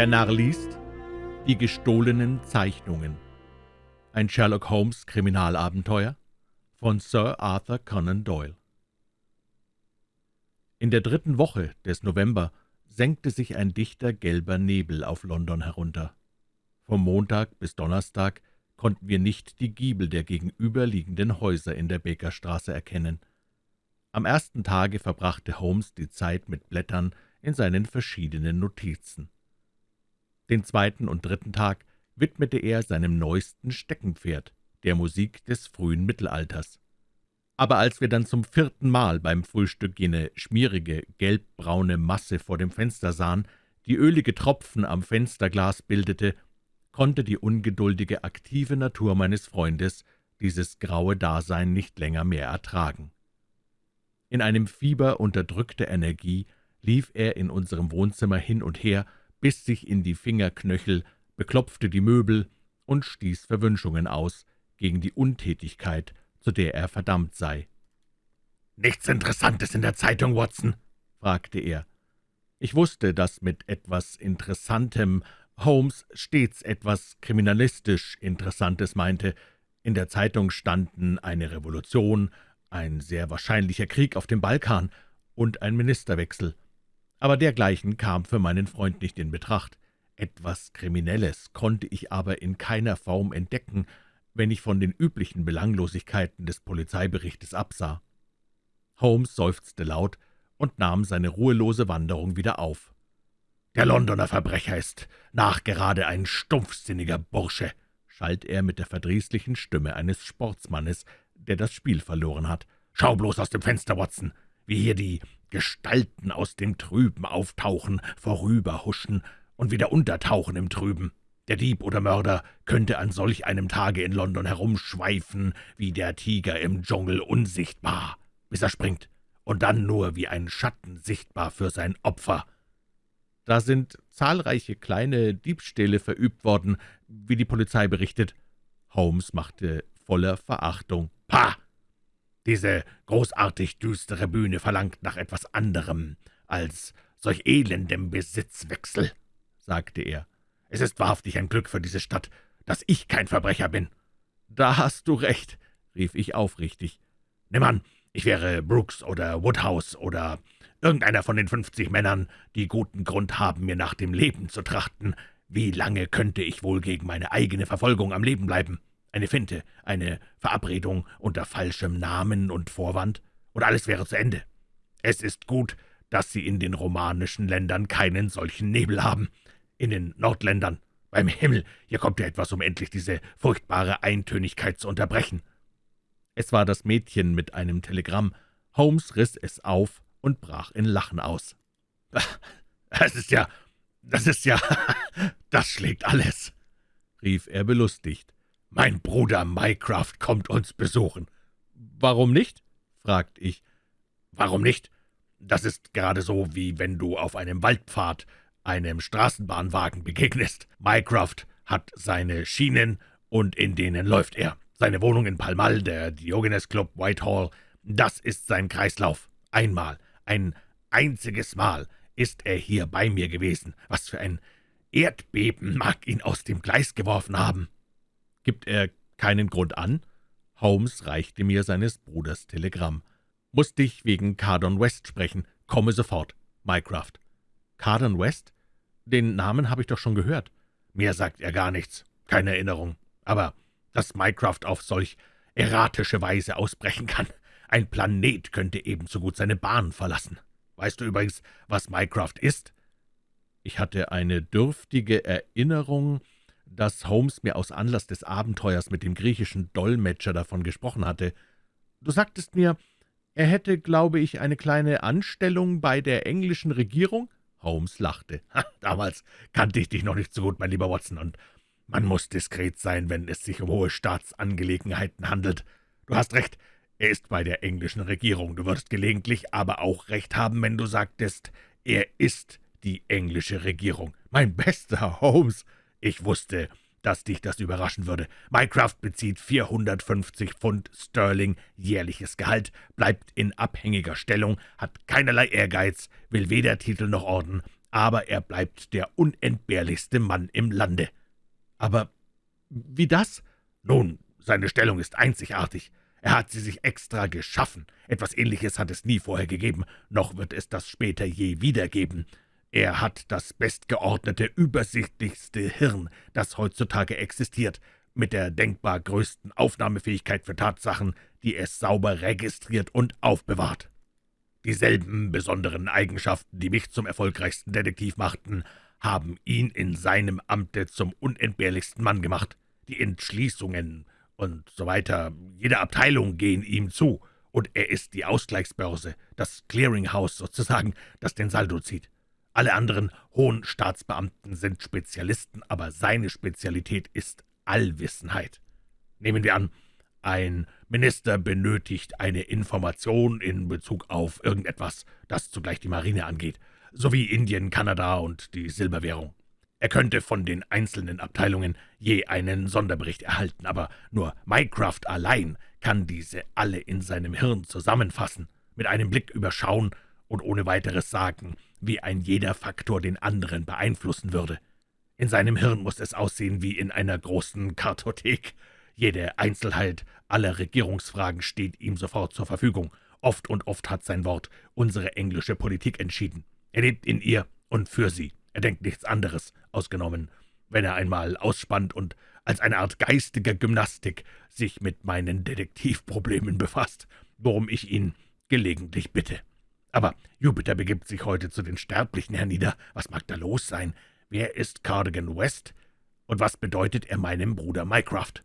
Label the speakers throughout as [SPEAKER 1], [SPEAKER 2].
[SPEAKER 1] Der Narr liest Die gestohlenen Zeichnungen. Ein Sherlock Holmes Kriminalabenteuer von Sir Arthur Conan Doyle. In der dritten Woche des November senkte sich ein dichter gelber Nebel auf London herunter. Vom Montag bis Donnerstag konnten wir nicht die Giebel der gegenüberliegenden Häuser in der Bakerstraße erkennen. Am ersten Tage verbrachte Holmes die Zeit mit Blättern in seinen verschiedenen Notizen. Den zweiten und dritten Tag widmete er seinem neuesten Steckenpferd, der Musik des frühen Mittelalters. Aber als wir dann zum vierten Mal beim Frühstück jene schmierige, gelbbraune Masse vor dem Fenster sahen, die ölige Tropfen am Fensterglas bildete, konnte die ungeduldige, aktive Natur meines Freundes dieses graue Dasein nicht länger mehr ertragen. In einem Fieber unterdrückter Energie lief er in unserem Wohnzimmer hin und her, biss sich in die Fingerknöchel, beklopfte die Möbel und stieß Verwünschungen aus gegen die Untätigkeit, zu der er verdammt sei. »Nichts Interessantes in der Zeitung, Watson?« fragte er. Ich wusste, dass mit etwas Interessantem Holmes stets etwas kriminalistisch Interessantes meinte. In der Zeitung standen eine Revolution, ein sehr wahrscheinlicher Krieg auf dem Balkan und ein Ministerwechsel aber dergleichen kam für meinen Freund nicht in Betracht. Etwas Kriminelles konnte ich aber in keiner Form entdecken, wenn ich von den üblichen Belanglosigkeiten des Polizeiberichtes absah. Holmes seufzte laut und nahm seine ruhelose Wanderung wieder auf. »Der Londoner Verbrecher ist nachgerade ein stumpfsinniger Bursche«, schalt er mit der verdrießlichen Stimme eines Sportsmannes, der das Spiel verloren hat. »Schau bloß aus dem Fenster, Watson, wie hier die Gestalten aus dem Trüben auftauchen, vorüberhuschen und wieder untertauchen im Trüben. Der Dieb oder Mörder könnte an solch einem Tage in London herumschweifen, wie der Tiger im Dschungel unsichtbar, bis er springt, und dann nur wie ein Schatten sichtbar für sein Opfer. Da sind zahlreiche kleine Diebstähle verübt worden, wie die Polizei berichtet. Holmes machte voller Verachtung. »Pah! Diese großartig düstere Bühne verlangt nach etwas anderem als solch elendem Besitzwechsel«, sagte er. »Es ist wahrhaftig ein Glück für diese Stadt, dass ich kein Verbrecher bin.« »Da hast du recht«, rief ich aufrichtig. »Nimm an, ich wäre Brooks oder Woodhouse oder irgendeiner von den fünfzig Männern, die guten Grund haben, mir nach dem Leben zu trachten. Wie lange könnte ich wohl gegen meine eigene Verfolgung am Leben bleiben?« Eine Finte, eine Verabredung unter falschem Namen und Vorwand, und alles wäre zu Ende. Es ist gut, dass Sie in den romanischen Ländern keinen solchen Nebel haben. In den Nordländern. Beim Himmel, hier kommt ja etwas, um endlich diese furchtbare Eintönigkeit zu unterbrechen.« Es war das Mädchen mit einem Telegramm. Holmes riss es auf und brach in Lachen aus. »Das ist ja, das ist ja, das schlägt alles«, rief er belustigt. »Mein Bruder Mycroft kommt uns besuchen.« »Warum nicht?« fragte ich. »Warum nicht? Das ist gerade so, wie wenn du auf einem Waldpfad einem Straßenbahnwagen begegnest. Mycroft hat seine Schienen, und in denen läuft er. Seine Wohnung in Pall Mall, der Diogenes Club Whitehall, das ist sein Kreislauf. Einmal, ein einziges Mal ist er hier bei mir gewesen. Was für ein Erdbeben mag ihn aus dem Gleis geworfen haben.« Gibt er keinen Grund an?« Holmes reichte mir seines Bruders Telegramm. »Muss dich wegen Cardon West sprechen. Komme sofort. Mycroft.« »Cardon West? Den Namen habe ich doch schon gehört.« »Mir sagt er gar nichts. Keine Erinnerung. Aber dass Mycroft auf solch erratische Weise ausbrechen kann. Ein Planet könnte ebenso gut seine Bahn verlassen. Weißt du übrigens, was Mycroft ist?« Ich hatte eine dürftige Erinnerung, dass Holmes mir aus Anlass des Abenteuers mit dem griechischen Dolmetscher davon gesprochen hatte. »Du sagtest mir, er hätte, glaube ich, eine kleine Anstellung bei der englischen Regierung?« Holmes lachte. »Damals kannte ich dich noch nicht so gut, mein lieber Watson, und man muss diskret sein, wenn es sich um hohe Staatsangelegenheiten handelt. Du hast recht, er ist bei der englischen Regierung. Du würdest gelegentlich aber auch recht haben, wenn du sagtest, er ist die englische Regierung. Mein bester Holmes!« »Ich wusste, dass dich das überraschen würde. Mycroft bezieht 450 Pfund Sterling jährliches Gehalt, bleibt in abhängiger Stellung, hat keinerlei Ehrgeiz, will weder Titel noch Orden, aber er bleibt der unentbehrlichste Mann im Lande.« »Aber wie das?« »Nun, seine Stellung ist einzigartig. Er hat sie sich extra geschaffen. Etwas Ähnliches hat es nie vorher gegeben, noch wird es das später je wieder geben. Er hat das bestgeordnete, übersichtlichste Hirn, das heutzutage existiert, mit der denkbar größten Aufnahmefähigkeit für Tatsachen, die es sauber registriert und aufbewahrt. Dieselben besonderen Eigenschaften, die mich zum erfolgreichsten Detektiv machten, haben ihn in seinem Amte zum unentbehrlichsten Mann gemacht. Die Entschließungen und so weiter, jede Abteilung gehen ihm zu, und er ist die Ausgleichsbörse, das Clearinghouse sozusagen, das den Saldo zieht. Alle anderen hohen Staatsbeamten sind Spezialisten, aber seine Spezialität ist Allwissenheit. Nehmen wir an, ein Minister benötigt eine Information in Bezug auf irgendetwas, das zugleich die Marine angeht, sowie Indien, Kanada und die Silberwährung. Er könnte von den einzelnen Abteilungen je einen Sonderbericht erhalten, aber nur Mycroft allein kann diese alle in seinem Hirn zusammenfassen, mit einem Blick überschauen und ohne weiteres sagen, wie ein jeder Faktor den anderen beeinflussen würde. In seinem Hirn muss es aussehen wie in einer großen Kartothek. Jede Einzelheit aller Regierungsfragen steht ihm sofort zur Verfügung. Oft und oft hat sein Wort unsere englische Politik entschieden. Er lebt in ihr und für sie. Er denkt nichts anderes, ausgenommen, wenn er einmal ausspannt und als eine Art geistiger Gymnastik sich mit meinen Detektivproblemen befasst, worum ich ihn gelegentlich bitte. Aber Jupiter begibt sich heute zu den Sterblichen hernieder. Was mag da los sein? Wer ist Cardigan West? Und was bedeutet er meinem Bruder Mycroft?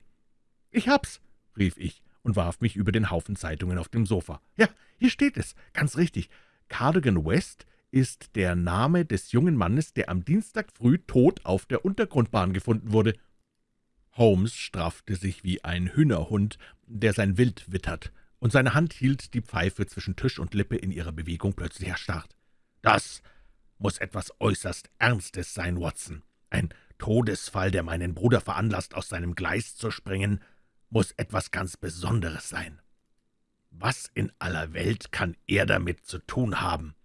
[SPEAKER 1] »Ich hab's«, rief ich und warf mich über den Haufen Zeitungen auf dem Sofa. »Ja, hier steht es, ganz richtig. Cardigan West ist der Name des jungen Mannes, der am Dienstag früh tot auf der Untergrundbahn gefunden wurde.« Holmes straffte sich wie ein Hühnerhund, der sein Wild wittert, und seine Hand hielt die Pfeife zwischen Tisch und Lippe in ihrer Bewegung plötzlich erstarrt. »Das muss etwas äußerst Ernstes sein, Watson. Ein Todesfall, der meinen Bruder veranlasst, aus seinem Gleis zu springen, muss etwas ganz Besonderes sein. Was in aller Welt kann er damit zu tun haben?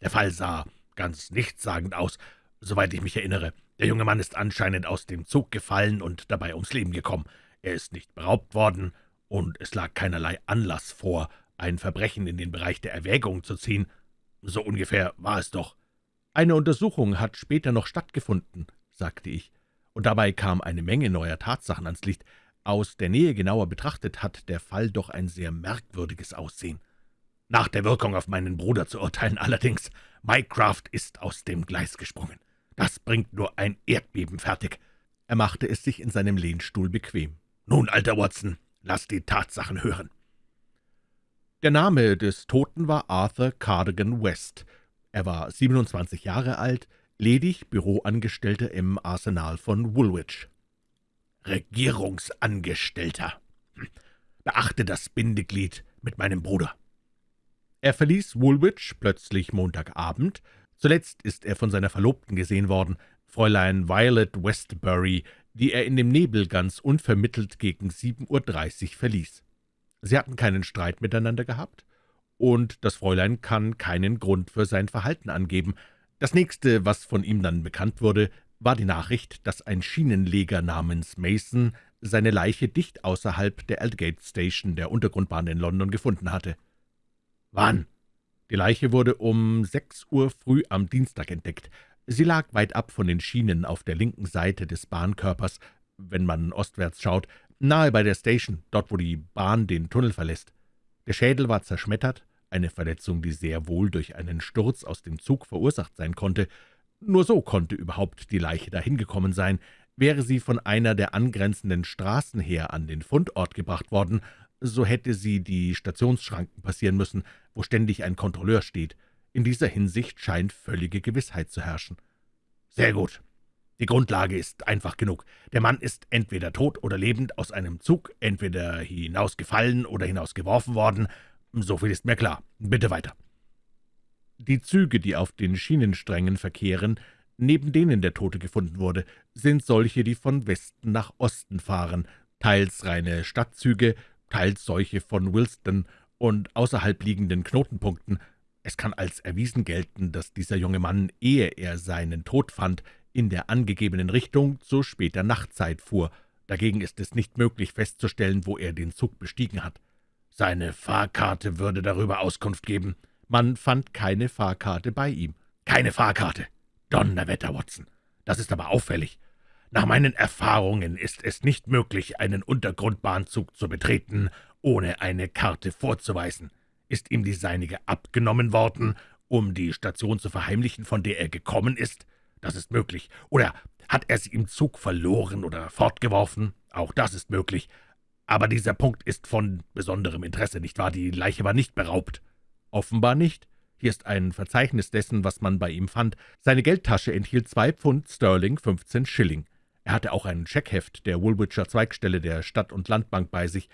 [SPEAKER 1] Der Fall sah ganz nichtssagend aus, soweit ich mich erinnere. Der junge Mann ist anscheinend aus dem Zug gefallen und dabei ums Leben gekommen. Er ist nicht beraubt worden, und es lag keinerlei Anlass vor, ein Verbrechen in den Bereich der Erwägung zu ziehen. So ungefähr war es doch. »Eine Untersuchung hat später noch stattgefunden«, sagte ich, und dabei kam eine Menge neuer Tatsachen ans Licht. Aus der Nähe genauer betrachtet hat der Fall doch ein sehr merkwürdiges Aussehen. Nach der Wirkung auf meinen Bruder zu urteilen allerdings, Mycraft ist aus dem Gleis gesprungen. Das bringt nur ein Erdbeben fertig.« Er machte es sich in seinem Lehnstuhl bequem. »Nun, alter Watson, lass die Tatsachen hören.« Der Name des Toten war Arthur Cardigan West, er war 27 Jahre alt, ledig Büroangestellter im Arsenal von Woolwich. »Regierungsangestellter! Hm. Beachte das Bindeglied mit meinem Bruder.« Er verließ Woolwich plötzlich Montagabend. Zuletzt ist er von seiner Verlobten gesehen worden, Fräulein Violet Westbury, die er in dem Nebel ganz unvermittelt gegen 7.30 Uhr verließ. Sie hatten keinen Streit miteinander gehabt, und das Fräulein kann keinen Grund für sein Verhalten angeben. Das nächste, was von ihm dann bekannt wurde, war die Nachricht, dass ein Schienenleger namens Mason seine Leiche dicht außerhalb der Aldgate Station der Untergrundbahn in London gefunden hatte. »Wann?« Die Leiche wurde um sechs Uhr früh am Dienstag entdeckt. Sie lag weit ab von den Schienen auf der linken Seite des Bahnkörpers, wenn man ostwärts schaut, nahe bei der Station, dort wo die Bahn den Tunnel verlässt. Der Schädel war zerschmettert, eine Verletzung, die sehr wohl durch einen Sturz aus dem Zug verursacht sein konnte. Nur so konnte überhaupt die Leiche dahin gekommen sein. Wäre sie von einer der angrenzenden Straßen her an den Fundort gebracht worden, so hätte sie die Stationsschranken passieren müssen, wo ständig ein Kontrolleur steht. In dieser Hinsicht scheint völlige Gewissheit zu herrschen. »Sehr gut. Die Grundlage ist einfach genug. Der Mann ist entweder tot oder lebend aus einem Zug, entweder hinausgefallen oder hinausgeworfen worden. So viel ist mir klar. Bitte weiter.« Die Züge, die auf den Schienensträngen verkehren, neben denen der Tote gefunden wurde, sind solche, die von Westen nach Osten fahren, teils reine Stadtzüge, teils solche von Wilston und außerhalb liegenden Knotenpunkten. Es kann als erwiesen gelten, dass dieser junge Mann, ehe er seinen Tod fand, in der angegebenen Richtung zu später Nachtzeit fuhr. Dagegen ist es nicht möglich festzustellen, wo er den Zug bestiegen hat. Seine Fahrkarte würde darüber Auskunft geben. Man fand keine Fahrkarte bei ihm. Keine Fahrkarte. Donnerwetter, Watson. Das ist aber auffällig. Nach meinen Erfahrungen ist es nicht möglich, einen Untergrundbahnzug zu betreten, ohne eine Karte vorzuweisen. Ist ihm die seinige abgenommen worden, um die Station zu verheimlichen, von der er gekommen ist? Das ist möglich. Oder hat er sie im Zug verloren oder fortgeworfen? Auch das ist möglich. Aber dieser Punkt ist von besonderem Interesse, nicht wahr? Die Leiche war nicht beraubt. Offenbar nicht. Hier ist ein Verzeichnis dessen, was man bei ihm fand. Seine Geldtasche enthielt zwei Pfund Sterling, 15 Schilling. Er hatte auch ein Scheckheft der Woolwicher Zweigstelle der Stadt- und Landbank bei sich.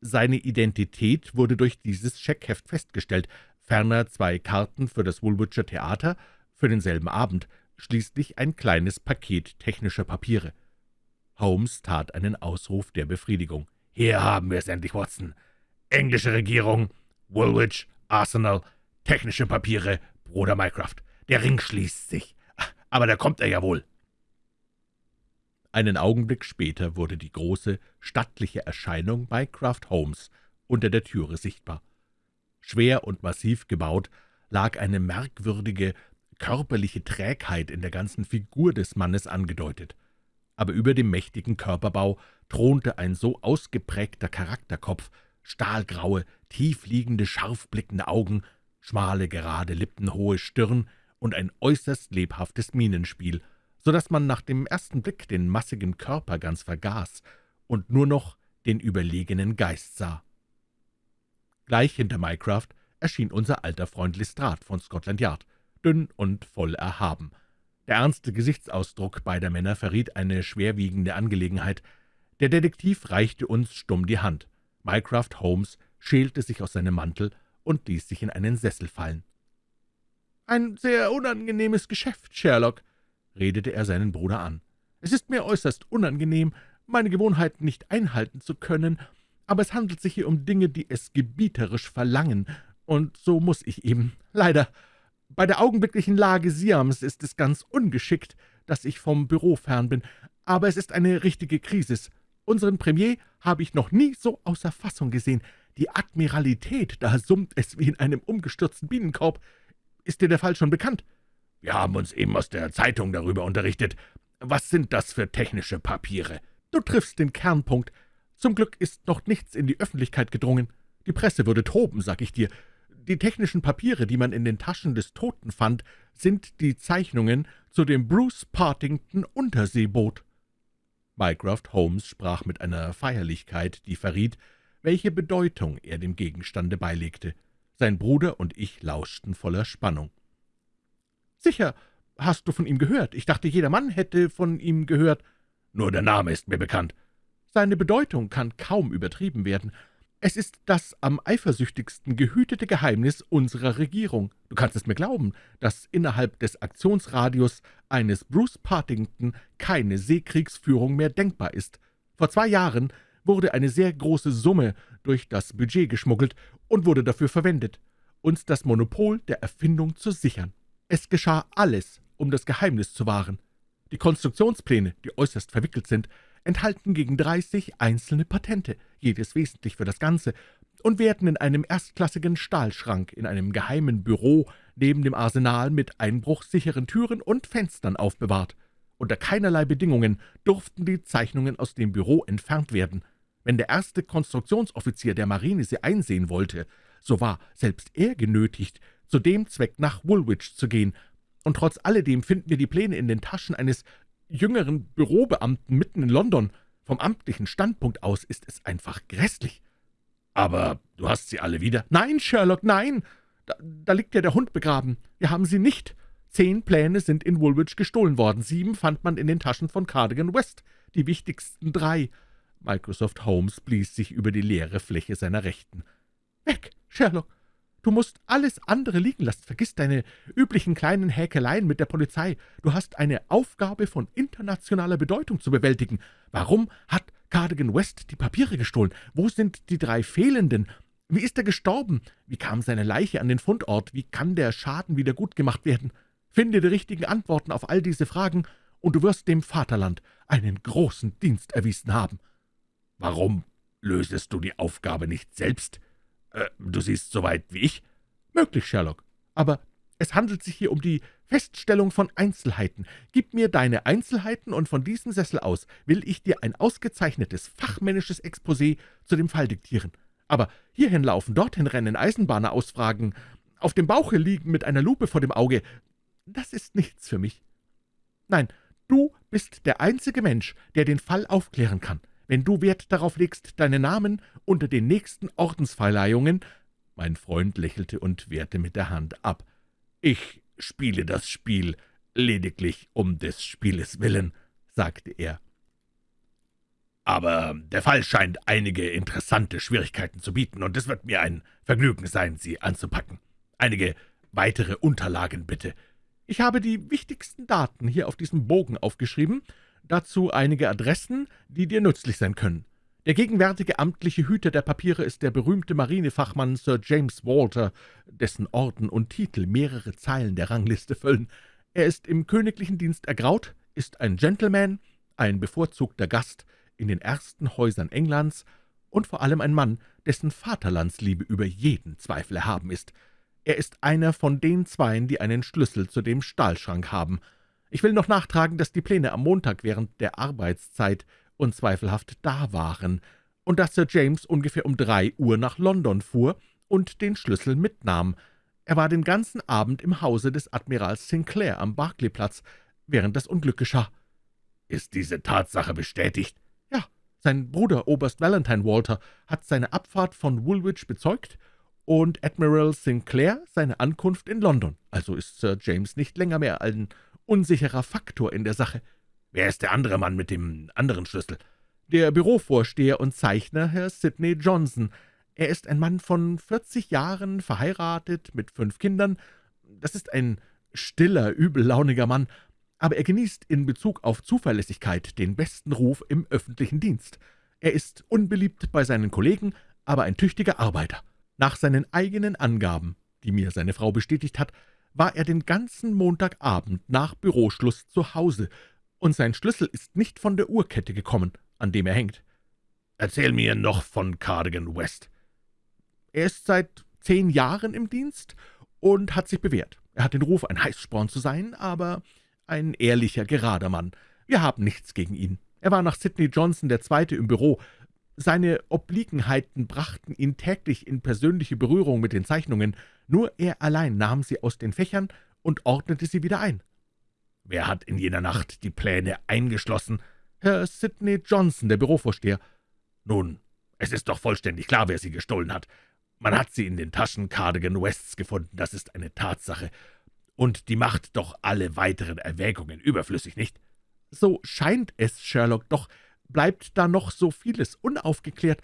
[SPEAKER 1] Seine Identität wurde durch dieses Scheckheft festgestellt, ferner zwei Karten für das Woolwicher Theater für denselben Abend, schließlich ein kleines Paket technischer Papiere. Holmes tat einen Ausruf der Befriedigung. »Hier haben wir es endlich, Watson. Englische Regierung, Woolwich, Arsenal, technische Papiere, Bruder Mycroft. Der Ring schließt sich. Aber da kommt er ja wohl.« Einen Augenblick später wurde die große, stattliche Erscheinung Mycroft Holmes unter der Türe sichtbar. Schwer und massiv gebaut lag eine merkwürdige, körperliche Trägheit in der ganzen Figur des Mannes angedeutet. Aber über dem mächtigen Körperbau thronte ein so ausgeprägter Charakterkopf, stahlgraue, tiefliegende, scharfblickende Augen, schmale, gerade Lippen, hohe Stirn und ein äußerst lebhaftes Mienenspiel, so dass man nach dem ersten Blick den massigen Körper ganz vergaß und nur noch den überlegenen Geist sah. Gleich hinter Mycraft erschien unser alter Freund Lestrade von Scotland Yard, dünn und voll erhaben. Der ernste Gesichtsausdruck beider Männer verriet eine schwerwiegende Angelegenheit. Der Detektiv reichte uns stumm die Hand. Mycroft Holmes schälte sich aus seinem Mantel und ließ sich in einen Sessel fallen. »Ein sehr unangenehmes Geschäft, Sherlock«, redete er seinen Bruder an. »Es ist mir äußerst unangenehm, meine Gewohnheiten nicht einhalten zu können, aber es handelt sich hier um Dinge, die es gebieterisch verlangen, und so muss ich eben. Leider bei der augenblicklichen Lage Siams ist es ganz ungeschickt, dass ich vom Büro fern bin, aber es ist eine richtige Krisis. Unseren Premier habe ich noch nie so außer Fassung gesehen. Die Admiralität, da summt es wie in einem umgestürzten Bienenkorb. Ist dir der Fall schon bekannt? Wir haben uns eben aus der Zeitung darüber unterrichtet. Was sind das für technische Papiere? Du triffst den Kernpunkt. Zum Glück ist noch nichts in die Öffentlichkeit gedrungen. Die Presse würde toben, sag ich dir. Die technischen Papiere, die man in den Taschen des Toten fand, sind die Zeichnungen zu dem Bruce Partington Unterseeboot.« Mycroft Holmes sprach mit einer Feierlichkeit, die verriet, welche Bedeutung er dem Gegenstande beilegte. Sein Bruder und ich lauschten voller Spannung. »Sicher, hast du von ihm gehört? Ich dachte, jeder Mann hätte von ihm gehört.« »Nur der Name ist mir bekannt.« »Seine Bedeutung kann kaum übertrieben werden. Es ist das am eifersüchtigsten gehütete Geheimnis unserer Regierung. Du kannst es mir glauben, dass innerhalb des Aktionsradius eines Bruce Partington keine Seekriegsführung mehr denkbar ist. Vor zwei Jahren wurde eine sehr große Summe durch das Budget geschmuggelt und wurde dafür verwendet, uns das Monopol der Erfindung zu sichern. Es geschah alles, um das Geheimnis zu wahren. Die Konstruktionspläne, die äußerst verwickelt sind, enthalten gegen 30 einzelne Patente, jedes wesentlich für das Ganze, und werden in einem erstklassigen Stahlschrank in einem geheimen Büro neben dem Arsenal mit einbruchsicheren Türen und Fenstern aufbewahrt. Unter keinerlei Bedingungen durften die Zeichnungen aus dem Büro entfernt werden. Wenn der erste Konstruktionsoffizier der Marine sie einsehen wollte, so war selbst er genötigt, zu dem Zweck nach Woolwich zu gehen, und trotz alledem finden wir die Pläne in den Taschen eines jüngeren Bürobeamten mitten in London. Vom amtlichen Standpunkt aus ist es einfach grässlich.« »Aber du hast sie alle wieder?« »Nein, Sherlock, nein! Da, da liegt ja der Hund begraben. Wir haben sie nicht. Zehn Pläne sind in Woolwich gestohlen worden, sieben fand man in den Taschen von Cardigan West, die wichtigsten drei.« Microsoft Holmes blies sich über die leere Fläche seiner Rechten. »Weg, Sherlock! Du musst alles andere liegen lassen. Vergiss deine üblichen kleinen Häkeleien mit der Polizei. Du hast eine Aufgabe von internationaler Bedeutung zu bewältigen. Warum hat Cardigan West die Papiere gestohlen? Wo sind die drei fehlenden? Wie ist er gestorben? Wie kam seine Leiche an den Fundort? Wie kann der Schaden wieder gut gemacht werden? Finde die richtigen Antworten auf all diese Fragen, und du wirst dem Vaterland einen großen Dienst erwiesen haben.«
[SPEAKER 2] »Warum lösest du die Aufgabe nicht selbst? Äh, du siehst so weit wie ich?«
[SPEAKER 1] »Möglich, Sherlock. Aber es handelt sich hier um die Feststellung von Einzelheiten. Gib mir deine Einzelheiten, und von diesem Sessel aus will ich dir ein ausgezeichnetes, fachmännisches Exposé zu dem Fall diktieren. Aber hierhin laufen, dorthin rennen, Eisenbahner ausfragen, auf dem Bauche liegen mit einer Lupe vor dem Auge, das ist nichts für mich. Nein, du bist der einzige Mensch, der den Fall aufklären kann. Wenn du Wert darauf legst, deinen Namen unter den nächsten Ordensverleihungen Mein Freund lächelte und wehrte mit der Hand ab. »Ich spiele das Spiel lediglich um des Spieles willen«, sagte er.
[SPEAKER 2] »Aber der Fall scheint einige interessante Schwierigkeiten zu bieten, und es wird mir ein Vergnügen sein, Sie anzupacken. Einige weitere Unterlagen bitte.
[SPEAKER 1] Ich habe die wichtigsten Daten hier auf diesem Bogen aufgeschrieben, dazu einige Adressen, die dir nützlich sein können. Der gegenwärtige amtliche Hüter der Papiere ist der berühmte Marinefachmann Sir James Walter, dessen Orden und Titel mehrere Zeilen der Rangliste füllen. Er ist im königlichen Dienst ergraut, ist ein Gentleman, ein bevorzugter Gast in den ersten Häusern Englands und vor allem ein Mann, dessen Vaterlandsliebe über jeden Zweifel erhaben ist. Er ist einer von den Zweien, die einen Schlüssel zu dem Stahlschrank haben. Ich will noch nachtragen, dass die Pläne am Montag während der Arbeitszeit unzweifelhaft da waren und dass Sir James ungefähr um drei Uhr nach London fuhr und den Schlüssel mitnahm. Er war den ganzen Abend im Hause des Admirals Sinclair am Berkeley-Platz, während das Unglück geschah.
[SPEAKER 2] »Ist diese Tatsache bestätigt?«
[SPEAKER 1] »Ja, sein Bruder, Oberst Valentine Walter, hat seine Abfahrt von Woolwich bezeugt und Admiral Sinclair seine Ankunft in London. Also ist Sir James nicht länger mehr ein unsicherer Faktor in der Sache.
[SPEAKER 2] Wer ist der andere Mann mit dem anderen Schlüssel?
[SPEAKER 1] Der Bürovorsteher und Zeichner, Herr Sidney Johnson. Er ist ein Mann von 40 Jahren, verheiratet, mit fünf Kindern. Das ist ein stiller, übellauniger Mann, aber er genießt in Bezug auf Zuverlässigkeit den besten Ruf im öffentlichen Dienst. Er ist unbeliebt bei seinen Kollegen, aber ein tüchtiger Arbeiter. Nach seinen eigenen Angaben, die mir seine Frau bestätigt hat, war er den ganzen Montagabend nach Büroschluss zu Hause, und sein Schlüssel ist nicht von der Uhrkette gekommen, an dem er hängt.
[SPEAKER 2] »Erzähl mir noch von Cardigan West.«
[SPEAKER 1] »Er ist seit zehn Jahren im Dienst und hat sich bewährt. Er hat den Ruf, ein Heißsporn zu sein, aber ein ehrlicher, gerader Mann. Wir haben nichts gegen ihn. Er war nach Sidney Johnson der Zweite im Büro, seine Obliegenheiten brachten ihn täglich in persönliche Berührung mit den Zeichnungen, nur er allein nahm sie aus den Fächern und ordnete sie wieder ein.
[SPEAKER 2] »Wer hat in jener Nacht die Pläne eingeschlossen?«
[SPEAKER 1] »Herr Sidney Johnson, der Bürovorsteher.«
[SPEAKER 2] »Nun, es ist doch vollständig klar, wer sie gestohlen hat. Man hat sie in den Taschen Cardigan Wests gefunden, das ist eine Tatsache. Und die macht doch alle weiteren Erwägungen überflüssig, nicht?«
[SPEAKER 1] »So scheint es, Sherlock, doch bleibt da noch so vieles unaufgeklärt.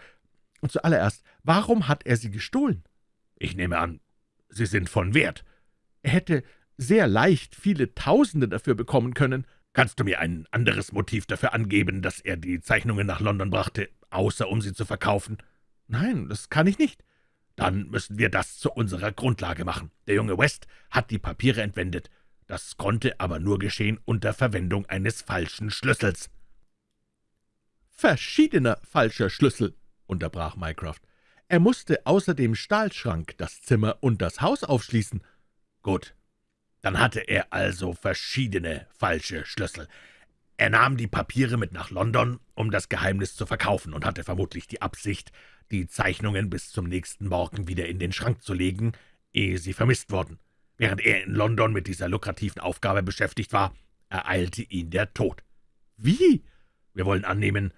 [SPEAKER 1] Und zuallererst, warum hat er sie gestohlen?
[SPEAKER 2] Ich nehme an, sie sind von Wert.
[SPEAKER 1] Er hätte sehr leicht viele Tausende dafür bekommen können.
[SPEAKER 2] Kannst du mir ein anderes Motiv dafür angeben, dass er die Zeichnungen nach London brachte, außer um sie zu verkaufen?
[SPEAKER 1] Nein, das kann ich nicht.
[SPEAKER 2] Dann müssen wir das zu unserer Grundlage machen. Der junge West hat die Papiere entwendet. Das konnte aber nur geschehen unter Verwendung eines falschen Schlüssels
[SPEAKER 1] verschiedener falscher Schlüssel«, unterbrach Mycroft. »Er musste außer dem Stahlschrank das Zimmer und das Haus aufschließen.«
[SPEAKER 2] »Gut, dann hatte er also verschiedene falsche Schlüssel. Er nahm die Papiere mit nach London, um das Geheimnis zu verkaufen, und hatte vermutlich die Absicht, die Zeichnungen bis zum nächsten Morgen wieder in den Schrank zu legen, ehe sie vermisst wurden. Während er in London mit dieser lukrativen Aufgabe beschäftigt war, ereilte ihn der Tod.
[SPEAKER 1] Wie?
[SPEAKER 2] Wir wollen annehmen,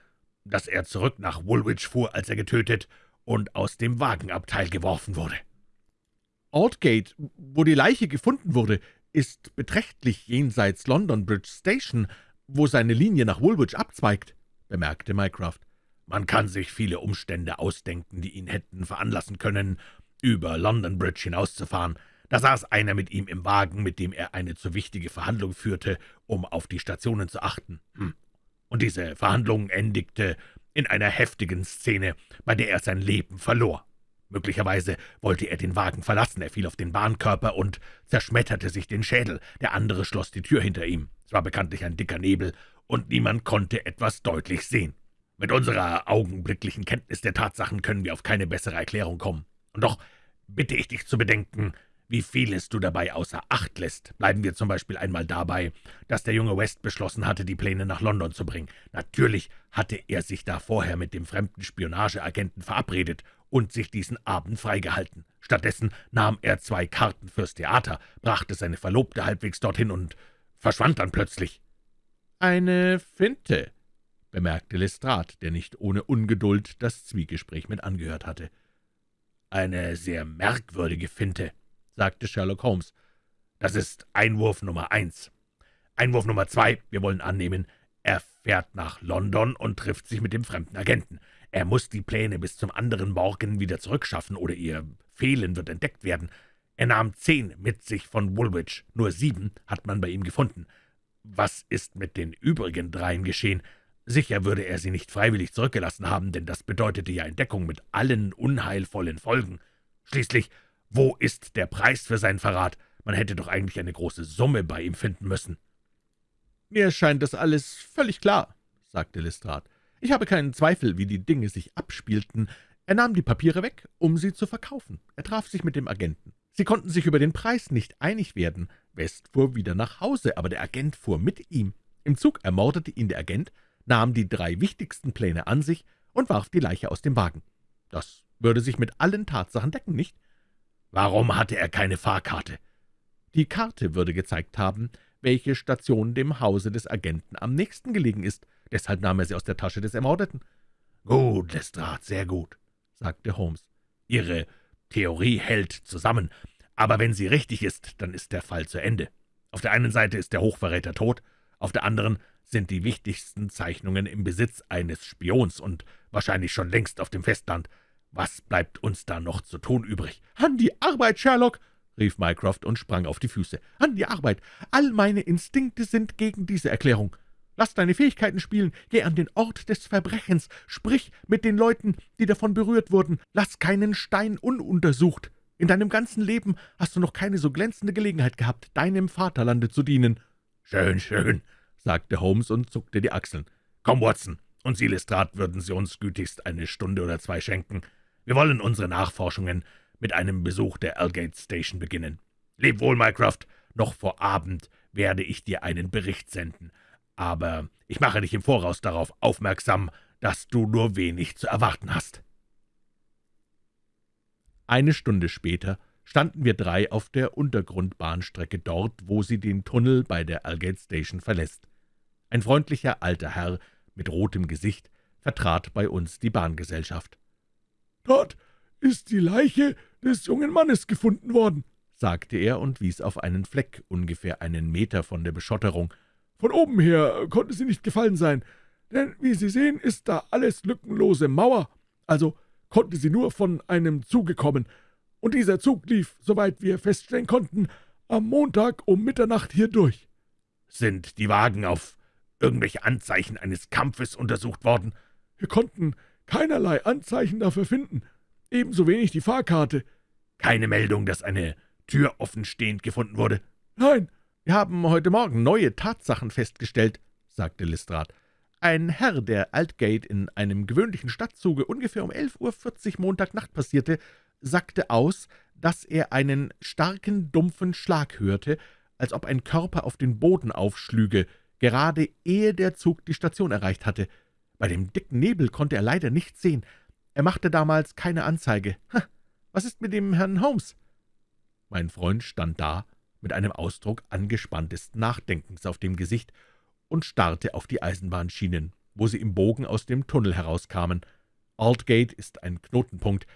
[SPEAKER 2] dass er zurück nach Woolwich fuhr, als er getötet und aus dem Wagenabteil geworfen wurde.
[SPEAKER 1] Aldgate, wo die Leiche gefunden wurde, ist beträchtlich jenseits London Bridge Station, wo seine Linie nach Woolwich abzweigt«, bemerkte Mycroft.
[SPEAKER 2] »Man kann sich viele Umstände ausdenken, die ihn hätten veranlassen können, über London Bridge hinauszufahren. Da saß einer mit ihm im Wagen, mit dem er eine zu wichtige Verhandlung führte, um auf die Stationen zu achten. Hm und diese Verhandlung endigte in einer heftigen Szene, bei der er sein Leben verlor. Möglicherweise wollte er den Wagen verlassen, er fiel auf den Bahnkörper und zerschmetterte sich den Schädel. Der andere schloss die Tür hinter ihm. Es war bekanntlich ein dicker Nebel, und niemand konnte etwas deutlich sehen. Mit unserer augenblicklichen Kenntnis der Tatsachen können wir auf keine bessere Erklärung kommen. Und doch bitte ich dich zu bedenken, wie vieles du dabei außer Acht lässt. Bleiben wir zum Beispiel einmal dabei, dass der junge West beschlossen hatte, die Pläne nach London zu bringen. Natürlich hatte er sich da vorher mit dem fremden Spionageagenten verabredet und sich diesen Abend freigehalten. Stattdessen nahm er zwei Karten fürs Theater, brachte seine Verlobte halbwegs dorthin und verschwand dann plötzlich.
[SPEAKER 1] »Eine Finte«, bemerkte Lestrade, der nicht ohne Ungeduld das Zwiegespräch mit angehört hatte.
[SPEAKER 2] »Eine sehr merkwürdige Finte«, sagte Sherlock Holmes. »Das ist Einwurf Nummer eins. Einwurf Nummer zwei, wir wollen annehmen, er fährt nach London und trifft sich mit dem fremden Agenten. Er muss die Pläne bis zum anderen Morgen wieder zurückschaffen, oder ihr Fehlen wird entdeckt werden. Er nahm zehn mit sich von Woolwich, nur sieben hat man bei ihm gefunden. Was ist mit den übrigen dreien geschehen? Sicher würde er sie nicht freiwillig zurückgelassen haben, denn das bedeutete ja Entdeckung mit allen unheilvollen Folgen. Schließlich, wo ist der Preis für seinen Verrat? Man hätte doch eigentlich eine große Summe bei ihm finden müssen.«
[SPEAKER 1] »Mir scheint das alles völlig klar«, sagte Lestrade. »Ich habe keinen Zweifel, wie die Dinge sich abspielten. Er nahm die Papiere weg, um sie zu verkaufen. Er traf sich mit dem Agenten. Sie konnten sich über den Preis nicht einig werden. West fuhr wieder nach Hause, aber der Agent fuhr mit ihm. Im Zug ermordete ihn der Agent, nahm die drei wichtigsten Pläne an sich und warf die Leiche aus dem Wagen. Das würde sich mit allen Tatsachen decken, nicht?
[SPEAKER 2] Warum hatte er keine Fahrkarte?
[SPEAKER 1] Die Karte würde gezeigt haben, welche Station dem Hause des Agenten am nächsten gelegen ist. Deshalb nahm er sie aus der Tasche des Ermordeten.
[SPEAKER 2] »Gut, Lestrade, sehr gut«, sagte Holmes. »Ihre Theorie hält zusammen, aber wenn sie richtig ist, dann ist der Fall zu Ende. Auf der einen Seite ist der Hochverräter tot, auf der anderen sind die wichtigsten Zeichnungen im Besitz eines Spions und wahrscheinlich schon längst auf dem Festland. Was bleibt uns da noch zu tun übrig?«
[SPEAKER 1] »An die Arbeit, Sherlock!« rief Mycroft und sprang auf die Füße. »An die Arbeit! All meine Instinkte sind gegen diese Erklärung. Lass deine Fähigkeiten spielen, geh an den Ort des Verbrechens, sprich mit den Leuten, die davon berührt wurden, lass keinen Stein ununtersucht. In deinem ganzen Leben hast du noch keine so glänzende Gelegenheit gehabt, deinem Vaterlande zu dienen.«
[SPEAKER 2] »Schön, schön«, sagte Holmes und zuckte die Achseln. »Komm, Watson, und Sie, Lestrade, würden Sie uns gütigst eine Stunde oder zwei schenken. Wir wollen unsere Nachforschungen mit einem Besuch der Algate Station beginnen. Leb wohl, Mycroft, noch vor Abend werde ich dir einen Bericht senden, aber ich mache dich im Voraus darauf aufmerksam, dass du nur wenig zu erwarten hast.«
[SPEAKER 1] Eine Stunde später standen wir drei auf der Untergrundbahnstrecke dort, wo sie den Tunnel bei der Algate Station verlässt. Ein freundlicher alter Herr mit rotem Gesicht vertrat bei uns die Bahngesellschaft.
[SPEAKER 3] »Dort ist die Leiche des jungen Mannes gefunden worden«, sagte er und wies auf einen Fleck ungefähr einen Meter von der Beschotterung. »Von oben her konnte sie nicht gefallen sein, denn wie Sie sehen, ist da alles lückenlose Mauer, also konnte sie nur von einem Zuge kommen, und dieser Zug lief, soweit wir feststellen konnten, am Montag um Mitternacht hier durch.«
[SPEAKER 2] »Sind die Wagen auf irgendwelche Anzeichen eines Kampfes untersucht worden?«
[SPEAKER 3] »Wir konnten keinerlei Anzeichen dafür finden, ebenso wenig die Fahrkarte.«
[SPEAKER 2] »Keine Meldung, dass eine Tür offenstehend gefunden wurde?«
[SPEAKER 3] »Nein.«
[SPEAKER 1] »Wir haben heute Morgen neue Tatsachen festgestellt«, sagte Lestrade. »Ein Herr, der Altgate in einem gewöhnlichen Stadtzuge ungefähr um 11.40 Uhr Montagnacht passierte, sagte aus, dass er einen starken, dumpfen Schlag hörte, als ob ein Körper auf den Boden aufschlüge, gerade ehe der Zug die Station erreicht hatte. Bei dem dicken Nebel konnte er leider nichts sehen. Er machte damals keine Anzeige. Ha, was ist mit dem Herrn Holmes?« Mein Freund stand da, mit einem Ausdruck angespanntesten Nachdenkens auf dem Gesicht und starrte auf die Eisenbahnschienen, wo sie im Bogen aus dem Tunnel herauskamen. Aldgate ist ein Knotenpunkt,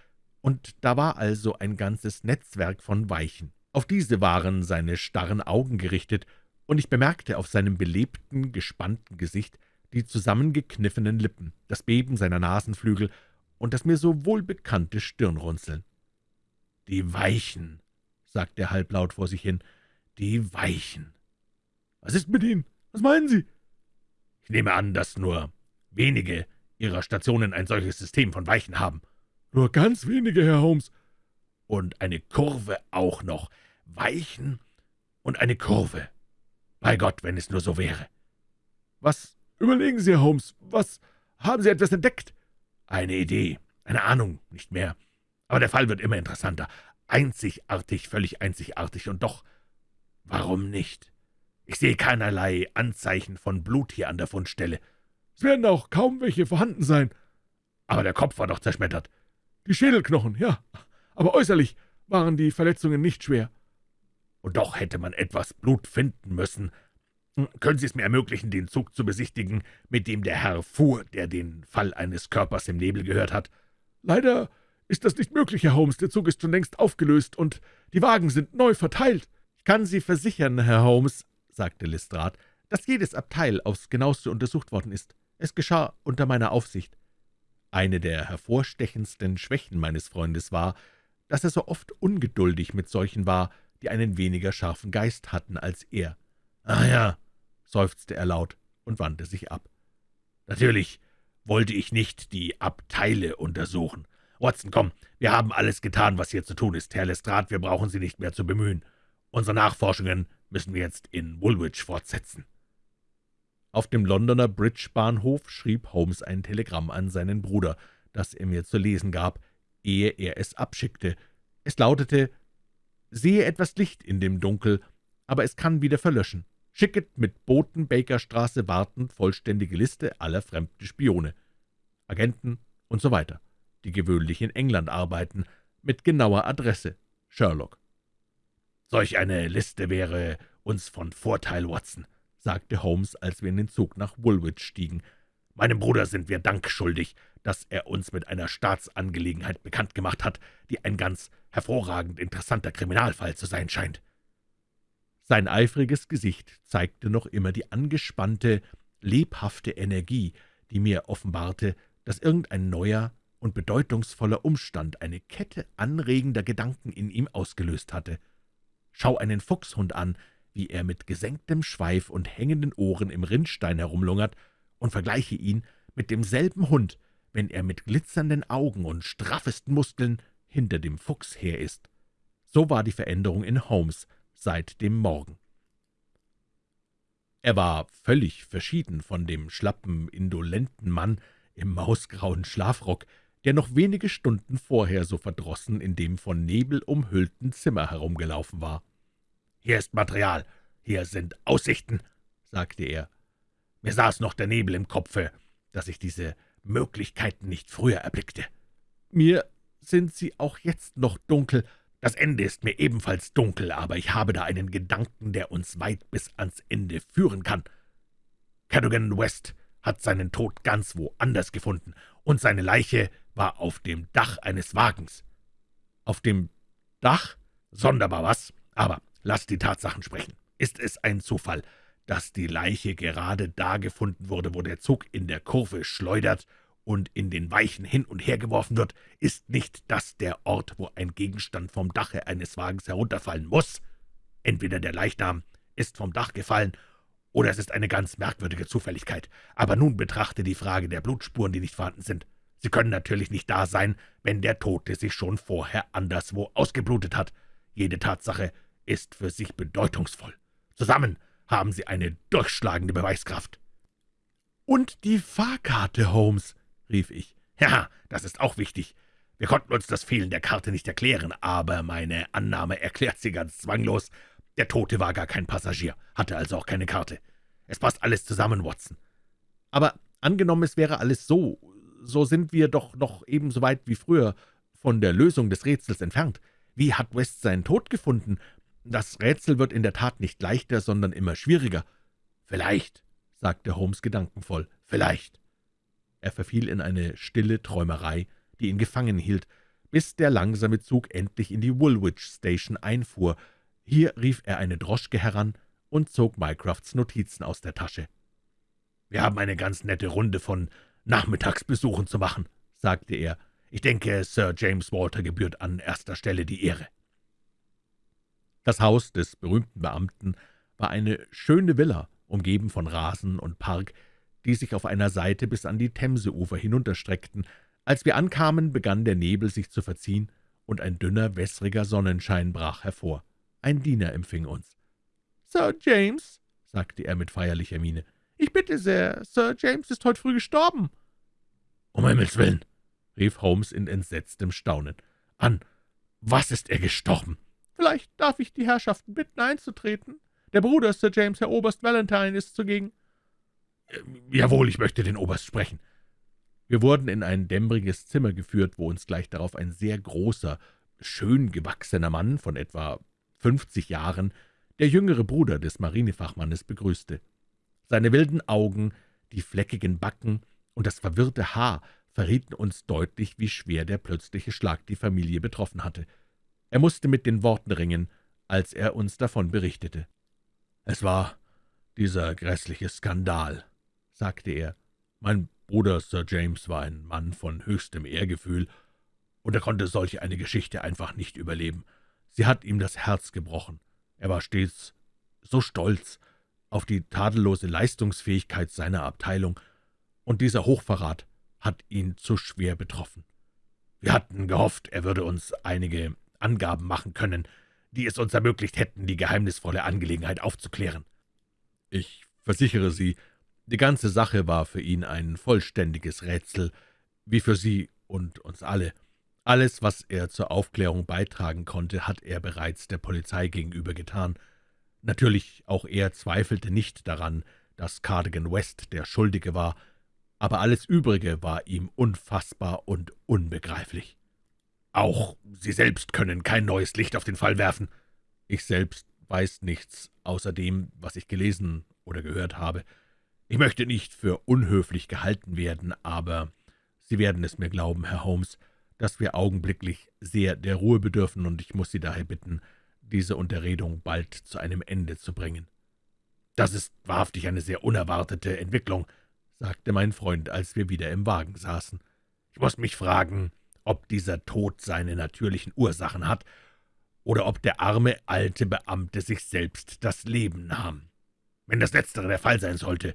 [SPEAKER 1] und da war also ein ganzes Netzwerk von Weichen. Auf diese waren seine starren Augen gerichtet, und ich bemerkte auf seinem belebten, gespannten Gesicht die zusammengekniffenen Lippen, das Beben seiner Nasenflügel und das mir so wohlbekannte Stirnrunzeln.
[SPEAKER 2] »Die Weichen«, sagte er halblaut vor sich hin, »die Weichen.«
[SPEAKER 3] »Was ist mit ihnen? Was meinen Sie?«
[SPEAKER 2] »Ich nehme an, dass nur wenige Ihrer Stationen ein solches System von Weichen haben.«
[SPEAKER 3] »Nur ganz wenige, Herr Holmes.«
[SPEAKER 2] »Und eine Kurve auch noch. Weichen und eine Kurve. Bei Gott, wenn es nur so wäre.«
[SPEAKER 3] »Was überlegen Sie, Herr Holmes? Was haben Sie etwas entdeckt?«
[SPEAKER 2] »Eine Idee, eine Ahnung, nicht mehr. Aber der Fall wird immer interessanter. Einzigartig, völlig einzigartig. Und doch, warum nicht? Ich sehe keinerlei Anzeichen von Blut hier an der Fundstelle.
[SPEAKER 3] Es werden auch kaum welche vorhanden sein.
[SPEAKER 2] Aber der Kopf war doch zerschmettert.
[SPEAKER 3] Die Schädelknochen, ja. Aber äußerlich waren die Verletzungen nicht schwer.
[SPEAKER 2] Und doch hätte man etwas Blut finden müssen. Können Sie es mir ermöglichen, den Zug zu besichtigen, mit dem der Herr fuhr, der den Fall eines Körpers im Nebel gehört hat?
[SPEAKER 3] Leider ist das nicht möglich, Herr Holmes. Der Zug ist schon längst aufgelöst, und die Wagen sind neu verteilt.
[SPEAKER 1] »Ich kann Sie versichern, Herr Holmes«, sagte Lestrade, »dass jedes Abteil aufs genaueste untersucht worden ist. Es geschah unter meiner Aufsicht.« Eine der hervorstechendsten Schwächen meines Freundes war, dass er so oft ungeduldig mit solchen war, die einen weniger scharfen Geist hatten als er.
[SPEAKER 2] »Ach ja«,
[SPEAKER 1] seufzte er laut und wandte sich ab.
[SPEAKER 2] »Natürlich wollte ich nicht die Abteile untersuchen. Watson, komm, wir haben alles getan, was hier zu tun ist. Herr Lestrade, wir brauchen Sie nicht mehr zu bemühen. Unsere Nachforschungen müssen wir jetzt in Woolwich fortsetzen.«
[SPEAKER 1] Auf dem Londoner Bridge-Bahnhof schrieb Holmes ein Telegramm an seinen Bruder, das er mir zu lesen gab, ehe er es abschickte. Es lautete, »Sehe etwas Licht in dem Dunkel, aber es kann wieder verlöschen. Schicket mit Boten Bakerstraße wartend vollständige Liste aller fremden Spione, Agenten und so weiter die gewöhnlich in England arbeiten, mit genauer Adresse. Sherlock.
[SPEAKER 2] »Solch eine Liste wäre uns von Vorteil, Watson«, sagte Holmes, als wir in den Zug nach Woolwich stiegen. »Meinem Bruder sind wir Dank schuldig, dass er uns mit einer Staatsangelegenheit bekannt gemacht hat, die ein ganz hervorragend interessanter Kriminalfall zu sein scheint.«
[SPEAKER 1] Sein eifriges Gesicht zeigte noch immer die angespannte, lebhafte Energie, die mir offenbarte, dass irgendein neuer, und bedeutungsvoller Umstand eine Kette anregender Gedanken in ihm ausgelöst hatte. Schau einen Fuchshund an, wie er mit gesenktem Schweif und hängenden Ohren im Rinnstein herumlungert, und vergleiche ihn mit demselben Hund, wenn er mit glitzernden Augen und straffesten Muskeln hinter dem Fuchs her ist. So war die Veränderung in Holmes seit dem Morgen. Er war völlig verschieden von dem schlappen, indolenten Mann im mausgrauen Schlafrock, der noch wenige Stunden vorher so verdrossen in dem von Nebel umhüllten Zimmer herumgelaufen war.
[SPEAKER 2] »Hier ist Material, hier sind Aussichten«, sagte er. »Mir saß noch der Nebel im Kopfe, dass ich diese Möglichkeiten nicht früher erblickte.«
[SPEAKER 1] »Mir sind sie auch jetzt noch dunkel.
[SPEAKER 2] Das Ende ist mir ebenfalls dunkel, aber ich habe da einen Gedanken, der uns weit bis ans Ende führen kann. Cadogan West hat seinen Tod ganz woanders gefunden, und seine Leiche war auf dem Dach eines Wagens.«
[SPEAKER 1] »Auf dem Dach?
[SPEAKER 2] Sonderbar, was? Aber lass die Tatsachen sprechen. Ist es ein Zufall, dass die Leiche gerade da gefunden wurde, wo der Zug in der Kurve schleudert und in den Weichen hin und her geworfen wird? Ist nicht das der Ort, wo ein Gegenstand vom Dache eines Wagens herunterfallen muss? Entweder der Leichnam ist vom Dach gefallen, oder es ist eine ganz merkwürdige Zufälligkeit. Aber nun betrachte die Frage der Blutspuren, die nicht vorhanden sind. Sie können natürlich nicht da sein, wenn der Tote sich schon vorher anderswo ausgeblutet hat. Jede Tatsache ist für sich bedeutungsvoll. Zusammen haben sie eine durchschlagende Beweiskraft.«
[SPEAKER 1] »Und die Fahrkarte, Holmes«, rief ich.
[SPEAKER 2] »Ja, das ist auch wichtig. Wir konnten uns das Fehlen der Karte nicht erklären, aber meine Annahme erklärt sie ganz zwanglos. Der Tote war gar kein Passagier, hatte also auch keine Karte. Es passt alles zusammen, Watson.«
[SPEAKER 1] »Aber angenommen, es wäre alles so, so sind wir doch noch ebenso weit wie früher von der Lösung des Rätsels entfernt. Wie hat West seinen Tod gefunden? Das Rätsel wird in der Tat nicht leichter, sondern immer schwieriger.«
[SPEAKER 2] »Vielleicht«, sagte Holmes gedankenvoll, »vielleicht.«
[SPEAKER 1] Er verfiel in eine stille Träumerei, die ihn gefangen hielt, bis der langsame Zug endlich in die Woolwich Station einfuhr. Hier rief er eine Droschke heran und zog Mycrofts Notizen aus der Tasche.
[SPEAKER 2] »Wir haben eine ganz nette Runde von Nachmittagsbesuchen zu machen«, sagte er. »Ich denke, Sir James Walter gebührt an erster Stelle die Ehre.«
[SPEAKER 1] Das Haus des berühmten Beamten war eine schöne Villa, umgeben von Rasen und Park, die sich auf einer Seite bis an die Themseufer hinunterstreckten, Als wir ankamen, begann der Nebel sich zu verziehen, und ein dünner, wässriger Sonnenschein brach hervor. Ein Diener empfing uns.
[SPEAKER 3] »Sir James«, sagte er mit feierlicher Miene, »ich bitte sehr, Sir James ist heute früh gestorben.«
[SPEAKER 2] »Um Himmels willen«, rief Holmes in entsetztem Staunen. »An was ist er gestorben?«
[SPEAKER 3] »Vielleicht darf ich die Herrschaften bitten, einzutreten. Der Bruder Sir James, Herr Oberst Valentine, ist zugegen.«
[SPEAKER 2] »Jawohl, ich möchte den Oberst sprechen.«
[SPEAKER 1] wir wurden in ein dämmeriges Zimmer geführt, wo uns gleich darauf ein sehr großer, schön gewachsener Mann von etwa fünfzig Jahren, der jüngere Bruder des Marinefachmannes, begrüßte. Seine wilden Augen, die fleckigen Backen und das verwirrte Haar verrieten uns deutlich, wie schwer der plötzliche Schlag die Familie betroffen hatte. Er musste mit den Worten ringen, als er uns davon berichtete.
[SPEAKER 2] »Es war dieser grässliche Skandal«, sagte er. »Mein Bruder Sir James war ein Mann von höchstem Ehrgefühl, und er konnte solch eine Geschichte einfach nicht überleben. Sie hat ihm das Herz gebrochen. Er war stets so stolz auf die tadellose Leistungsfähigkeit seiner Abteilung, und dieser Hochverrat hat ihn zu schwer betroffen. Wir hatten gehofft, er würde uns einige Angaben machen können, die es uns ermöglicht hätten, die geheimnisvolle Angelegenheit aufzuklären.
[SPEAKER 1] Ich versichere Sie, die ganze Sache war für ihn ein vollständiges Rätsel, wie für Sie und uns alle. Alles, was er zur Aufklärung beitragen konnte, hat er bereits der Polizei gegenüber getan. Natürlich, auch er zweifelte nicht daran, dass Cardigan West der Schuldige war, aber alles Übrige war ihm unfassbar und unbegreiflich.
[SPEAKER 2] »Auch Sie selbst können kein neues Licht auf den Fall werfen?«
[SPEAKER 1] »Ich selbst weiß nichts, außer dem, was ich gelesen oder gehört habe. Ich möchte nicht für unhöflich gehalten werden, aber Sie werden es mir glauben, Herr Holmes, dass wir augenblicklich sehr der Ruhe bedürfen, und ich muss Sie daher bitten, diese Unterredung bald zu einem Ende zu bringen.«
[SPEAKER 2] »Das ist wahrhaftig eine sehr unerwartete Entwicklung«, sagte mein Freund, als wir wieder im Wagen saßen. »Ich muss mich fragen, ob dieser Tod seine natürlichen Ursachen hat, oder ob der arme alte Beamte sich selbst das Leben nahm. Wenn das Letztere der Fall sein sollte,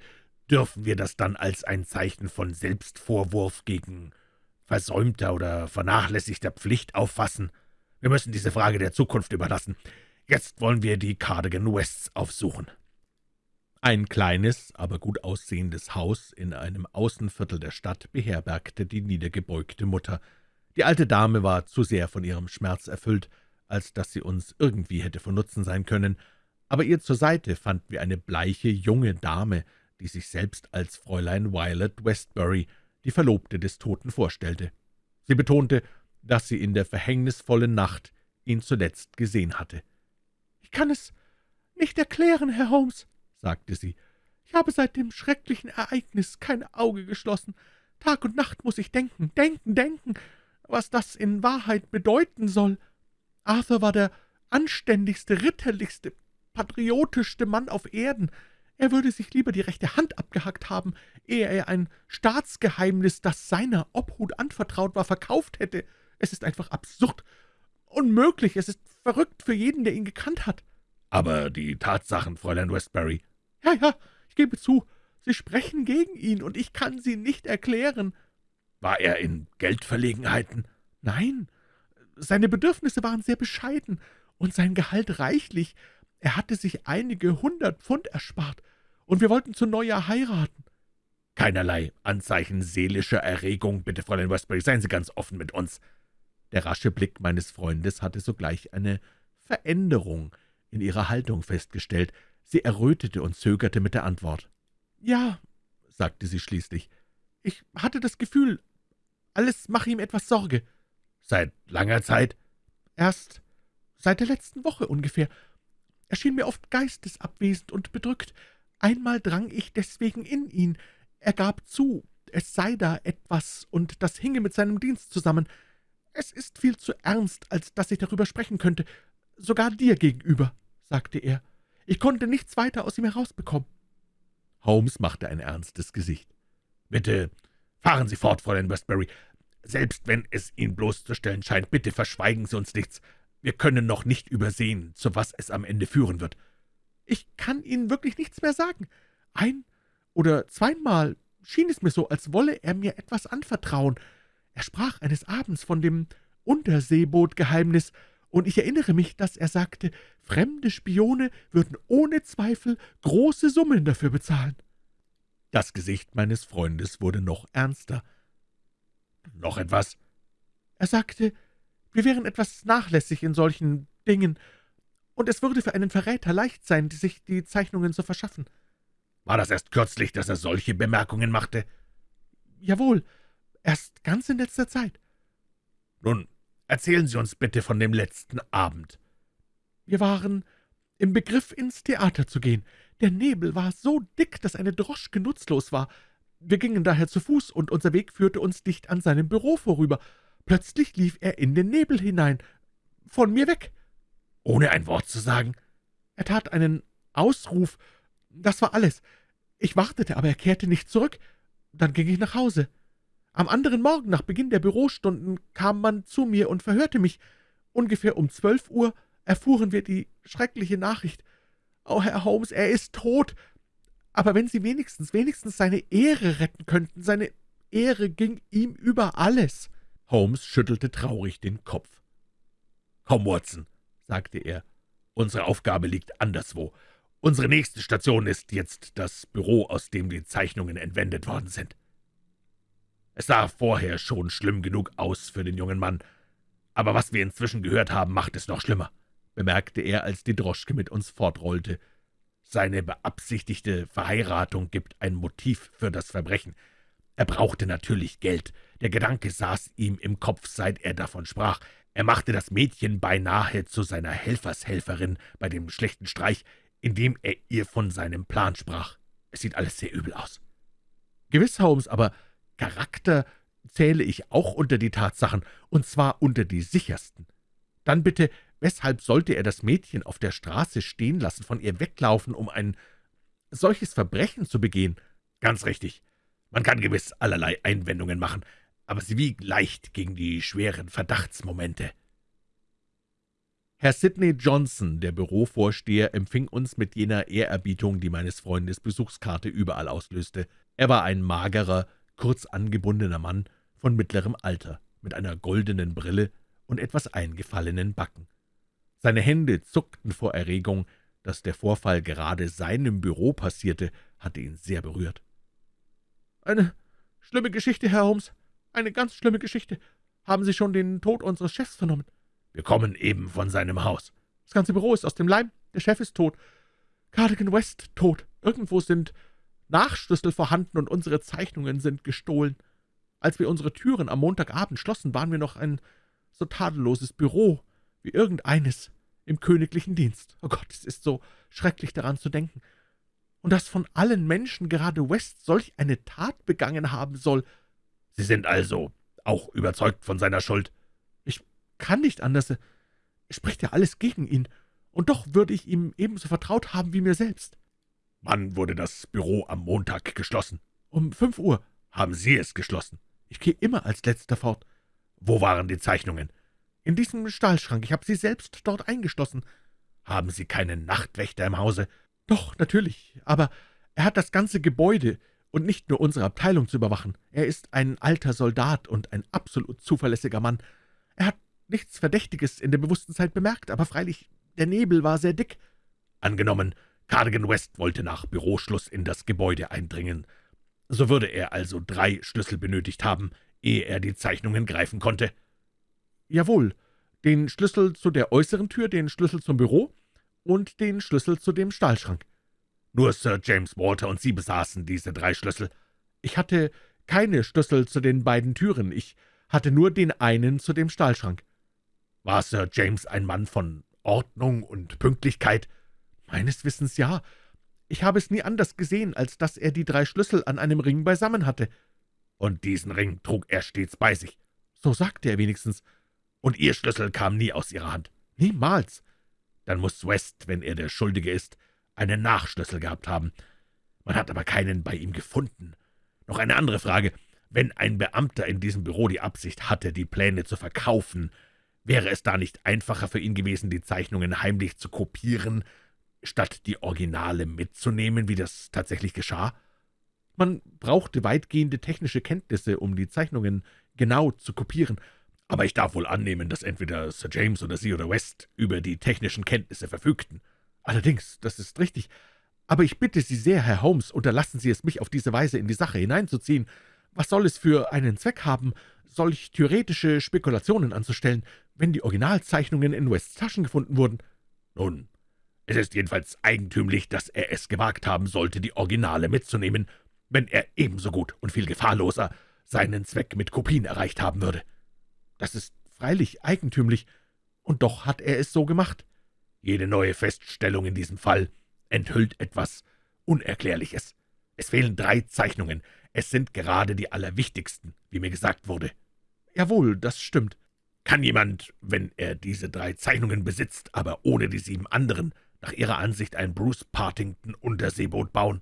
[SPEAKER 2] Dürfen wir das dann als ein Zeichen von Selbstvorwurf gegen versäumter oder vernachlässigter Pflicht auffassen? Wir müssen diese Frage der Zukunft überlassen. Jetzt wollen wir die Cardigan Wests aufsuchen.«
[SPEAKER 1] Ein kleines, aber gut aussehendes Haus in einem Außenviertel der Stadt beherbergte die niedergebeugte Mutter. Die alte Dame war zu sehr von ihrem Schmerz erfüllt, als dass sie uns irgendwie hätte von Nutzen sein können, aber ihr zur Seite fanden wir eine bleiche, junge Dame, die sich selbst als Fräulein Violet Westbury, die Verlobte des Toten, vorstellte. Sie betonte, dass sie in der verhängnisvollen Nacht ihn zuletzt gesehen hatte.
[SPEAKER 3] »Ich kann es nicht erklären, Herr Holmes«, sagte sie. »Ich habe seit dem schrecklichen Ereignis kein Auge geschlossen. Tag und Nacht muss ich denken, denken, denken, was das in Wahrheit bedeuten soll. Arthur war der anständigste, ritterlichste, patriotischste Mann auf Erden. Er würde sich lieber die rechte Hand abgehackt haben, ehe er ein Staatsgeheimnis, das seiner Obhut anvertraut war, verkauft hätte. Es ist einfach absurd, unmöglich, es ist verrückt für jeden, der ihn gekannt hat.«
[SPEAKER 2] »Aber die Tatsachen, Fräulein Westbury?«
[SPEAKER 3] »Ja, ja, ich gebe zu, sie sprechen gegen ihn, und ich kann sie nicht erklären.«
[SPEAKER 2] »War er in Geldverlegenheiten?«
[SPEAKER 3] »Nein, seine Bedürfnisse waren sehr bescheiden und sein Gehalt reichlich. Er hatte sich einige hundert Pfund erspart, und wir wollten zu Neujahr heiraten.«
[SPEAKER 2] »Keinerlei Anzeichen seelischer Erregung, bitte, Fräulein Westbury, seien Sie ganz offen mit uns.«
[SPEAKER 1] Der rasche Blick meines Freundes hatte sogleich eine Veränderung in ihrer Haltung festgestellt. Sie errötete und zögerte mit der Antwort.
[SPEAKER 3] »Ja«, sagte sie schließlich, »ich hatte das Gefühl, alles mache ihm etwas Sorge.«
[SPEAKER 2] »Seit langer Zeit?«
[SPEAKER 3] »Erst seit der letzten Woche ungefähr. Er schien mir oft geistesabwesend und bedrückt. Einmal drang ich deswegen in ihn. Er gab zu, es sei da etwas, und das hinge mit seinem Dienst zusammen. Es ist viel zu ernst, als dass ich darüber sprechen könnte, sogar dir gegenüber, sagte er. Ich konnte nichts weiter aus ihm herausbekommen.
[SPEAKER 1] Holmes machte ein ernstes Gesicht.
[SPEAKER 2] »Bitte fahren Sie fort, Fräulein Westbury. Selbst wenn es Ihnen bloßzustellen scheint, bitte verschweigen Sie uns nichts. Wir können noch nicht übersehen, zu was es am Ende führen wird.«
[SPEAKER 3] »Ich kann Ihnen wirklich nichts mehr sagen. Ein- oder zweimal schien es mir so, als wolle er mir etwas anvertrauen. Er sprach eines Abends von dem Unterseebootgeheimnis, und ich erinnere mich, dass er sagte, fremde Spione würden ohne Zweifel große Summen dafür bezahlen.
[SPEAKER 1] Das Gesicht meines Freundes wurde noch ernster.
[SPEAKER 2] »Noch etwas?«
[SPEAKER 3] Er sagte, wir wären etwas nachlässig in solchen Dingen, und es würde für einen Verräter leicht sein, sich die Zeichnungen zu verschaffen.
[SPEAKER 2] »War das erst kürzlich, dass er solche Bemerkungen machte?«
[SPEAKER 3] »Jawohl, erst ganz in letzter Zeit.«
[SPEAKER 2] »Nun, erzählen Sie uns bitte von dem letzten Abend.«
[SPEAKER 3] »Wir waren im Begriff, ins Theater zu gehen. Der Nebel war so dick, dass eine Droschke nutzlos war. Wir gingen daher zu Fuß, und unser Weg führte uns dicht an seinem Büro vorüber. Plötzlich lief er in den Nebel hinein, von mir weg.
[SPEAKER 2] Ohne ein Wort zu sagen?
[SPEAKER 3] Er tat einen Ausruf, das war alles. Ich wartete, aber er kehrte nicht zurück. Dann ging ich nach Hause. Am anderen Morgen, nach Beginn der Bürostunden, kam man zu mir und verhörte mich. Ungefähr um zwölf Uhr erfuhren wir die schreckliche Nachricht. »Oh, Herr Holmes, er ist tot!« Aber wenn Sie wenigstens, wenigstens seine Ehre retten könnten, seine Ehre ging ihm über alles.«
[SPEAKER 1] Holmes schüttelte traurig den Kopf.
[SPEAKER 2] »Komm, Watson«, sagte er, »unsere Aufgabe liegt anderswo. Unsere nächste Station ist jetzt das Büro, aus dem die Zeichnungen entwendet worden sind. Es sah vorher schon schlimm genug aus für den jungen Mann, aber was wir inzwischen gehört haben, macht es noch schlimmer bemerkte er, als die Droschke mit uns fortrollte. Seine beabsichtigte Verheiratung gibt ein Motiv für das Verbrechen. Er brauchte natürlich Geld. Der Gedanke saß ihm im Kopf, seit er davon sprach. Er machte das Mädchen beinahe zu seiner Helfershelferin bei dem schlechten Streich, indem er ihr von seinem Plan sprach. Es sieht alles sehr übel aus.
[SPEAKER 3] Gewiss, Holmes, aber Charakter zähle ich auch unter die Tatsachen, und zwar unter die sichersten. Dann bitte Weshalb sollte er das Mädchen auf der Straße stehen lassen, von ihr weglaufen, um ein solches Verbrechen zu begehen?
[SPEAKER 2] Ganz richtig. Man kann gewiss allerlei Einwendungen machen, aber sie wiegen leicht gegen die schweren Verdachtsmomente.
[SPEAKER 1] Herr Sidney Johnson, der Bürovorsteher, empfing uns mit jener Ehrerbietung, die meines Freundes Besuchskarte überall auslöste. Er war ein magerer, kurz angebundener Mann von mittlerem Alter, mit einer goldenen Brille und etwas eingefallenen Backen. Seine Hände zuckten vor Erregung, dass der Vorfall gerade seinem Büro passierte, hatte ihn sehr berührt.
[SPEAKER 3] »Eine schlimme Geschichte, Herr Holmes, eine ganz schlimme Geschichte. Haben Sie schon den Tod unseres Chefs vernommen?«
[SPEAKER 2] »Wir kommen eben von seinem Haus.«
[SPEAKER 3] »Das ganze Büro ist aus dem Leim. Der Chef ist tot. Cardigan West tot. Irgendwo sind Nachschlüssel vorhanden, und unsere Zeichnungen sind gestohlen. Als wir unsere Türen am Montagabend schlossen, waren wir noch ein so tadelloses Büro wie irgendeines im königlichen Dienst. Oh Gott, es ist so schrecklich daran zu denken. Und dass von allen Menschen gerade West solch eine Tat begangen haben soll.
[SPEAKER 2] Sie sind also auch überzeugt von seiner Schuld?
[SPEAKER 3] Ich kann nicht anders. Es spricht ja alles gegen ihn. Und doch würde ich ihm ebenso vertraut haben wie mir selbst.
[SPEAKER 2] Wann wurde das Büro am Montag geschlossen?
[SPEAKER 3] Um fünf Uhr.
[SPEAKER 2] Haben Sie es geschlossen?
[SPEAKER 3] Ich gehe immer als Letzter fort.
[SPEAKER 2] Wo waren die Zeichnungen?
[SPEAKER 3] »In diesem Stahlschrank. Ich habe sie selbst dort eingeschlossen.«
[SPEAKER 2] »Haben Sie keinen Nachtwächter im Hause?«
[SPEAKER 3] »Doch, natürlich. Aber er hat das ganze Gebäude und nicht nur unsere Abteilung zu überwachen. Er ist ein alter Soldat und ein absolut zuverlässiger Mann. Er hat nichts Verdächtiges in der bewussten Zeit bemerkt, aber freilich, der Nebel war sehr dick.«
[SPEAKER 2] »Angenommen, Cardigan West wollte nach Büroschluss in das Gebäude eindringen. So würde er also drei Schlüssel benötigt haben, ehe er die Zeichnungen greifen konnte.«
[SPEAKER 3] »Jawohl, den Schlüssel zu der äußeren Tür, den Schlüssel zum Büro und den Schlüssel zu dem Stahlschrank.«
[SPEAKER 2] »Nur Sir James Walter und Sie besaßen diese drei Schlüssel?«
[SPEAKER 3] »Ich hatte keine Schlüssel zu den beiden Türen. Ich hatte nur den einen zu dem Stahlschrank.«
[SPEAKER 2] »War Sir James ein Mann von Ordnung und Pünktlichkeit?«
[SPEAKER 3] »Meines Wissens ja. Ich habe es nie anders gesehen, als dass er die drei Schlüssel an einem Ring beisammen hatte.«
[SPEAKER 2] »Und diesen Ring trug er stets bei sich?«
[SPEAKER 3] »So sagte er wenigstens.«
[SPEAKER 2] und Ihr Schlüssel kam nie aus Ihrer Hand?«
[SPEAKER 3] »Niemals.«
[SPEAKER 2] »Dann muss West, wenn er der Schuldige ist, einen Nachschlüssel gehabt haben. Man hat aber keinen bei ihm gefunden. Noch eine andere Frage. Wenn ein Beamter in diesem Büro die Absicht hatte, die Pläne zu verkaufen, wäre es da nicht einfacher für ihn gewesen, die Zeichnungen heimlich zu kopieren, statt die Originale mitzunehmen, wie das tatsächlich geschah?«
[SPEAKER 3] Man brauchte weitgehende technische Kenntnisse, um die Zeichnungen genau zu kopieren.
[SPEAKER 2] Aber ich darf wohl annehmen, dass entweder Sir James oder Sie oder West über die technischen Kenntnisse verfügten.
[SPEAKER 3] Allerdings, das ist richtig. Aber ich bitte Sie sehr, Herr Holmes, unterlassen Sie es, mich auf diese Weise in die Sache hineinzuziehen. Was soll es für einen Zweck haben, solch theoretische Spekulationen anzustellen, wenn die Originalzeichnungen in Wests Taschen gefunden wurden?
[SPEAKER 2] Nun, es ist jedenfalls eigentümlich, dass er es gewagt haben sollte, die Originale mitzunehmen, wenn er ebenso gut und viel gefahrloser seinen Zweck mit Kopien erreicht haben würde.
[SPEAKER 3] Das ist freilich eigentümlich, und doch hat er es so gemacht.
[SPEAKER 2] Jede neue Feststellung in diesem Fall enthüllt etwas Unerklärliches. Es fehlen drei Zeichnungen. Es sind gerade die allerwichtigsten, wie mir gesagt wurde.
[SPEAKER 3] Jawohl, das stimmt.
[SPEAKER 2] Kann jemand, wenn er diese drei Zeichnungen besitzt, aber ohne die sieben anderen, nach Ihrer Ansicht ein Bruce Partington-Unterseeboot bauen?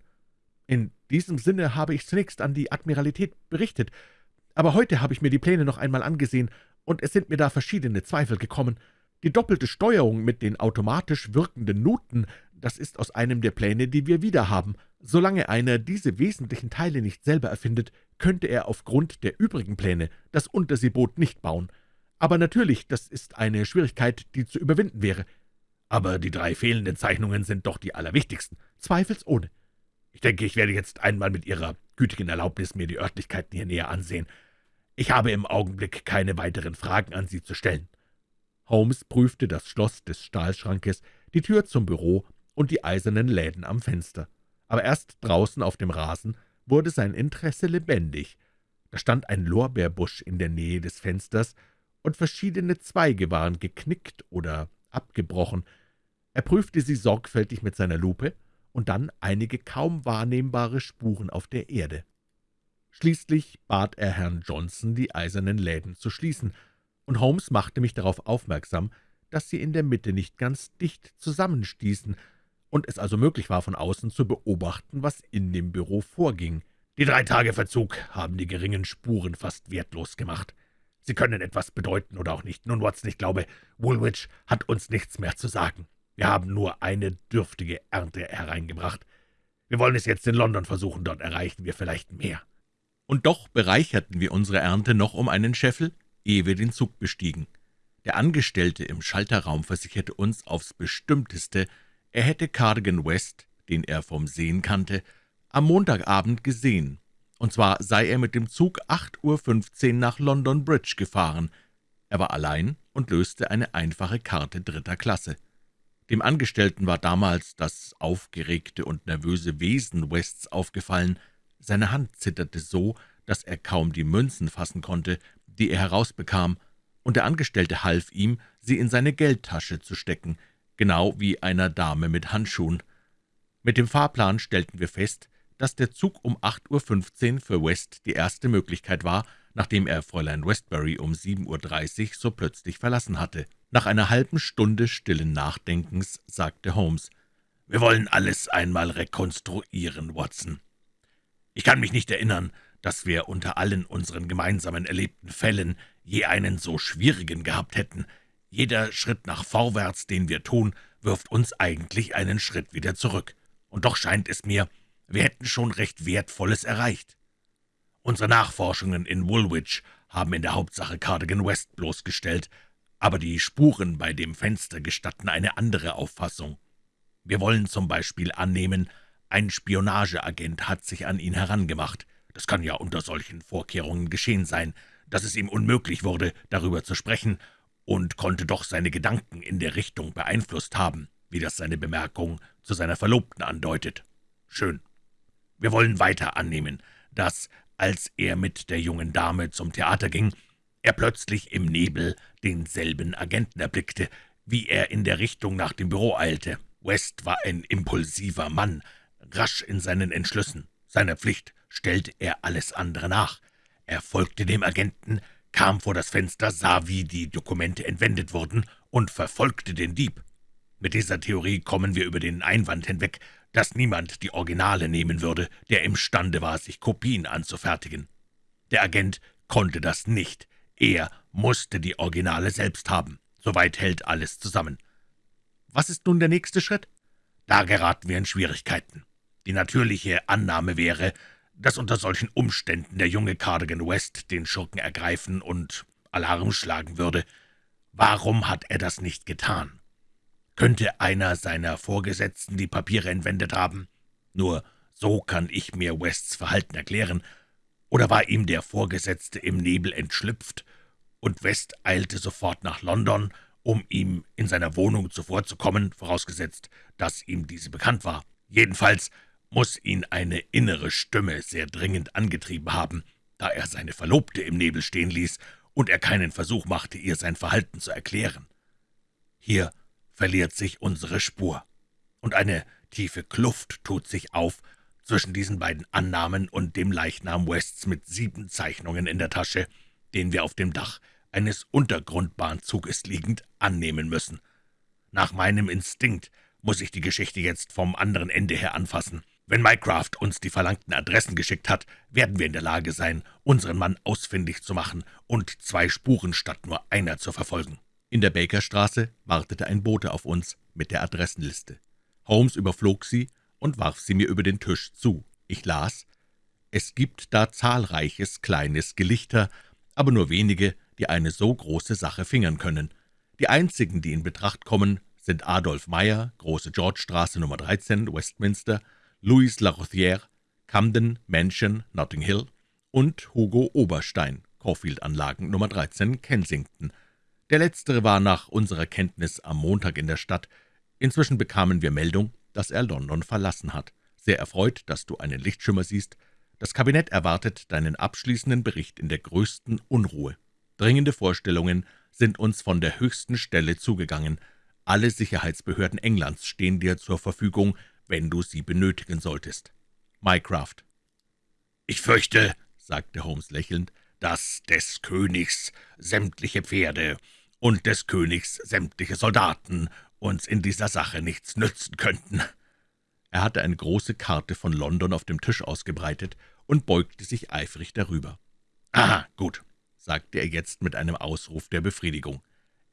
[SPEAKER 3] In diesem Sinne habe ich zunächst an die Admiralität berichtet, aber heute habe ich mir die Pläne noch einmal angesehen, und es sind mir da verschiedene Zweifel gekommen. Die doppelte Steuerung mit den automatisch wirkenden Nuten, das ist aus einem der Pläne, die wir wieder haben. Solange einer diese wesentlichen Teile nicht selber erfindet, könnte er aufgrund der übrigen Pläne das Unterseeboot nicht bauen. Aber natürlich, das ist eine Schwierigkeit, die zu überwinden wäre.
[SPEAKER 2] Aber die drei fehlenden Zeichnungen sind doch die allerwichtigsten.
[SPEAKER 3] Zweifelsohne.
[SPEAKER 2] Ich denke, ich werde jetzt einmal mit Ihrer gütigen Erlaubnis mir die Örtlichkeiten hier näher ansehen. Ich habe im Augenblick keine weiteren Fragen an Sie zu stellen.«
[SPEAKER 3] Holmes prüfte das Schloss des Stahlschrankes, die Tür zum Büro und die eisernen Läden am Fenster. Aber erst draußen auf dem Rasen wurde sein Interesse lebendig. Da stand ein Lorbeerbusch in der Nähe des Fensters, und verschiedene Zweige waren geknickt oder abgebrochen. Er prüfte sie sorgfältig mit seiner Lupe und dann einige kaum wahrnehmbare Spuren auf der Erde. Schließlich bat er Herrn Johnson, die eisernen Läden zu schließen, und Holmes machte mich darauf aufmerksam, dass sie in der Mitte nicht ganz dicht zusammenstießen und es also möglich war, von außen zu beobachten, was in dem Büro vorging.
[SPEAKER 2] Die drei Tage Verzug haben die geringen Spuren fast wertlos gemacht. Sie können etwas bedeuten oder auch nicht. Nun, Watson, ich glaube, Woolwich hat uns nichts mehr zu sagen. Wir haben nur eine dürftige Ernte hereingebracht. Wir wollen es jetzt in London versuchen, dort erreichen wir vielleicht mehr.«
[SPEAKER 1] Und doch bereicherten wir unsere Ernte noch um einen Scheffel, ehe wir den Zug bestiegen. Der Angestellte im Schalterraum versicherte uns aufs Bestimmteste, er hätte Cardigan West, den er vom Sehen kannte, am Montagabend gesehen, und zwar sei er mit dem Zug 8.15 Uhr nach London Bridge gefahren. Er war allein und löste eine einfache Karte dritter Klasse. Dem Angestellten war damals das aufgeregte und nervöse Wesen Wests aufgefallen. Seine Hand zitterte so, dass er kaum die Münzen fassen konnte, die er herausbekam, und der Angestellte half ihm, sie in seine Geldtasche zu stecken, genau wie einer Dame mit Handschuhen. Mit dem Fahrplan stellten wir fest, dass der Zug um 8.15 Uhr für West die erste Möglichkeit war, nachdem er Fräulein Westbury um 7.30 Uhr so plötzlich verlassen hatte. Nach einer halben Stunde stillen Nachdenkens sagte Holmes, »Wir wollen alles einmal rekonstruieren, Watson. Ich kann mich nicht erinnern, dass wir unter allen unseren gemeinsamen erlebten Fällen je einen so schwierigen gehabt hätten. Jeder Schritt nach vorwärts, den wir tun, wirft uns eigentlich einen Schritt wieder zurück. Und doch scheint es mir, wir hätten schon recht Wertvolles erreicht. Unsere Nachforschungen in Woolwich haben in der Hauptsache Cardigan West bloßgestellt, aber die Spuren bei dem Fenster gestatten eine andere Auffassung. Wir wollen zum Beispiel annehmen, ein Spionageagent hat sich an ihn herangemacht. Das kann ja unter solchen Vorkehrungen geschehen sein, dass es ihm unmöglich wurde, darüber zu sprechen, und konnte doch seine Gedanken in der Richtung beeinflusst haben, wie das seine Bemerkung zu seiner Verlobten andeutet. Schön. Wir wollen weiter annehmen, dass, als er mit der jungen Dame zum Theater ging, er plötzlich im Nebel denselben Agenten erblickte, wie er in der Richtung nach dem Büro eilte. West war ein impulsiver Mann, rasch in seinen Entschlüssen. Seiner Pflicht stellte er alles andere nach. Er folgte dem Agenten, kam vor das Fenster, sah, wie die Dokumente entwendet wurden und verfolgte den Dieb. Mit dieser Theorie kommen wir über den Einwand hinweg, dass niemand die Originale nehmen würde, der imstande war, sich Kopien anzufertigen. Der Agent konnte das nicht. Er musste die Originale selbst haben. Soweit hält alles zusammen. Was ist nun der nächste Schritt? Da geraten wir in Schwierigkeiten. Die natürliche Annahme wäre,
[SPEAKER 2] dass unter solchen Umständen der junge Cardigan West den Schurken ergreifen und Alarm schlagen würde. Warum hat er das nicht getan? Könnte einer seiner Vorgesetzten die Papiere entwendet haben? Nur so kann ich mir Wests Verhalten erklären. Oder war ihm der Vorgesetzte im Nebel entschlüpft, und West eilte sofort nach London, um ihm in seiner Wohnung zuvorzukommen, vorausgesetzt, dass ihm diese bekannt war. Jedenfalls muss ihn eine innere Stimme sehr dringend angetrieben haben, da er seine Verlobte im Nebel stehen ließ und er keinen Versuch machte, ihr sein Verhalten zu erklären. Hier verliert sich unsere Spur, und eine tiefe Kluft tut sich auf zwischen diesen beiden Annahmen und dem Leichnam Wests mit sieben Zeichnungen in der Tasche, den wir auf dem Dach eines Untergrundbahnzuges liegend annehmen müssen. Nach meinem Instinkt muss ich die Geschichte jetzt vom anderen Ende her anfassen. Wenn Mycraft uns die verlangten Adressen geschickt hat, werden wir in der Lage sein, unseren Mann ausfindig zu machen und zwei Spuren statt nur einer zu verfolgen.
[SPEAKER 1] In der Bakerstraße wartete ein Bote auf uns mit der Adressenliste. Holmes überflog sie und warf sie mir über den Tisch zu. Ich las, »Es gibt da zahlreiches kleines Gelichter, aber nur wenige, die eine so große Sache fingern können. Die einzigen, die in Betracht kommen, sind Adolf Meyer, Große Georgestraße Nummer 13, Westminster, Louis Larothière, Camden Mansion, Notting Hill und Hugo Oberstein, Caulfield-Anlagen Nummer 13, Kensington. Der letztere war nach unserer Kenntnis am Montag in der Stadt. Inzwischen bekamen wir Meldung, dass er London verlassen hat. Sehr erfreut, dass du einen Lichtschimmer siehst. Das Kabinett erwartet deinen abschließenden Bericht in der größten Unruhe. Dringende Vorstellungen sind uns von der höchsten Stelle zugegangen. Alle Sicherheitsbehörden Englands stehen dir zur Verfügung, wenn du sie benötigen solltest. Mycraft.
[SPEAKER 2] »Ich fürchte«, sagte Holmes lächelnd, »dass des Königs sämtliche Pferde und des Königs sämtliche Soldaten uns in dieser Sache nichts nützen könnten.«
[SPEAKER 1] Er hatte eine große Karte von London auf dem Tisch ausgebreitet und beugte sich eifrig darüber.
[SPEAKER 2] »Aha, gut«,
[SPEAKER 1] sagte er jetzt mit einem Ausruf der Befriedigung.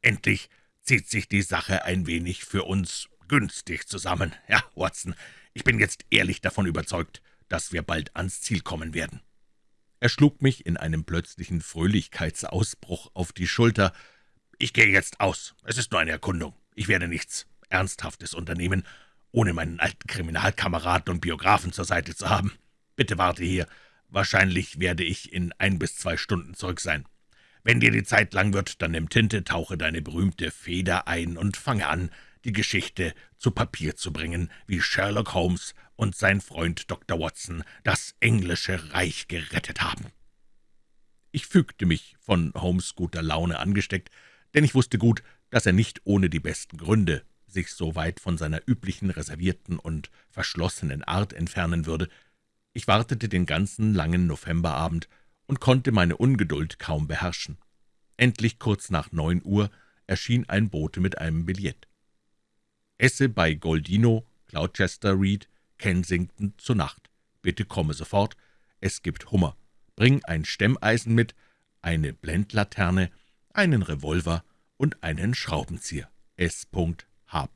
[SPEAKER 2] »Endlich zieht sich die Sache ein wenig für uns günstig zusammen. Ja, Watson, ich bin jetzt ehrlich davon überzeugt, dass wir bald ans Ziel kommen werden.«
[SPEAKER 1] Er schlug mich in einem plötzlichen Fröhlichkeitsausbruch auf die Schulter.
[SPEAKER 2] »Ich gehe jetzt aus. Es ist nur eine Erkundung. Ich werde nichts Ernsthaftes unternehmen, ohne meinen alten Kriminalkameraden und Biografen zur Seite zu haben. Bitte warte hier. Wahrscheinlich werde ich in ein bis zwei Stunden zurück sein. Wenn dir die Zeit lang wird, dann nimm Tinte, tauche deine berühmte Feder ein und fange an, die Geschichte zu Papier zu bringen, wie Sherlock Holmes und sein Freund Dr. Watson das englische Reich gerettet haben.«
[SPEAKER 1] Ich fügte mich, von Holmes guter Laune angesteckt, denn ich wusste gut, dass er nicht ohne die besten Gründe sich so weit von seiner üblichen reservierten und verschlossenen Art entfernen würde. Ich wartete den ganzen langen Novemberabend und konnte meine Ungeduld kaum beherrschen. Endlich kurz nach neun Uhr erschien ein Bote mit einem Billett. »Esse bei Goldino, Gloucester Reed, Kensington zur Nacht. Bitte komme sofort. Es gibt Hummer. Bring ein Stemmeisen mit, eine Blendlaterne, einen Revolver und einen Schraubenzieher. S.H.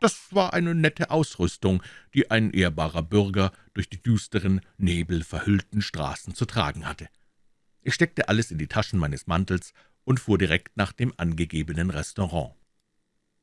[SPEAKER 1] Das war eine nette Ausrüstung, die ein ehrbarer Bürger durch die düsteren, nebelverhüllten Straßen zu tragen hatte. Ich steckte alles in die Taschen meines Mantels und fuhr direkt nach dem angegebenen Restaurant.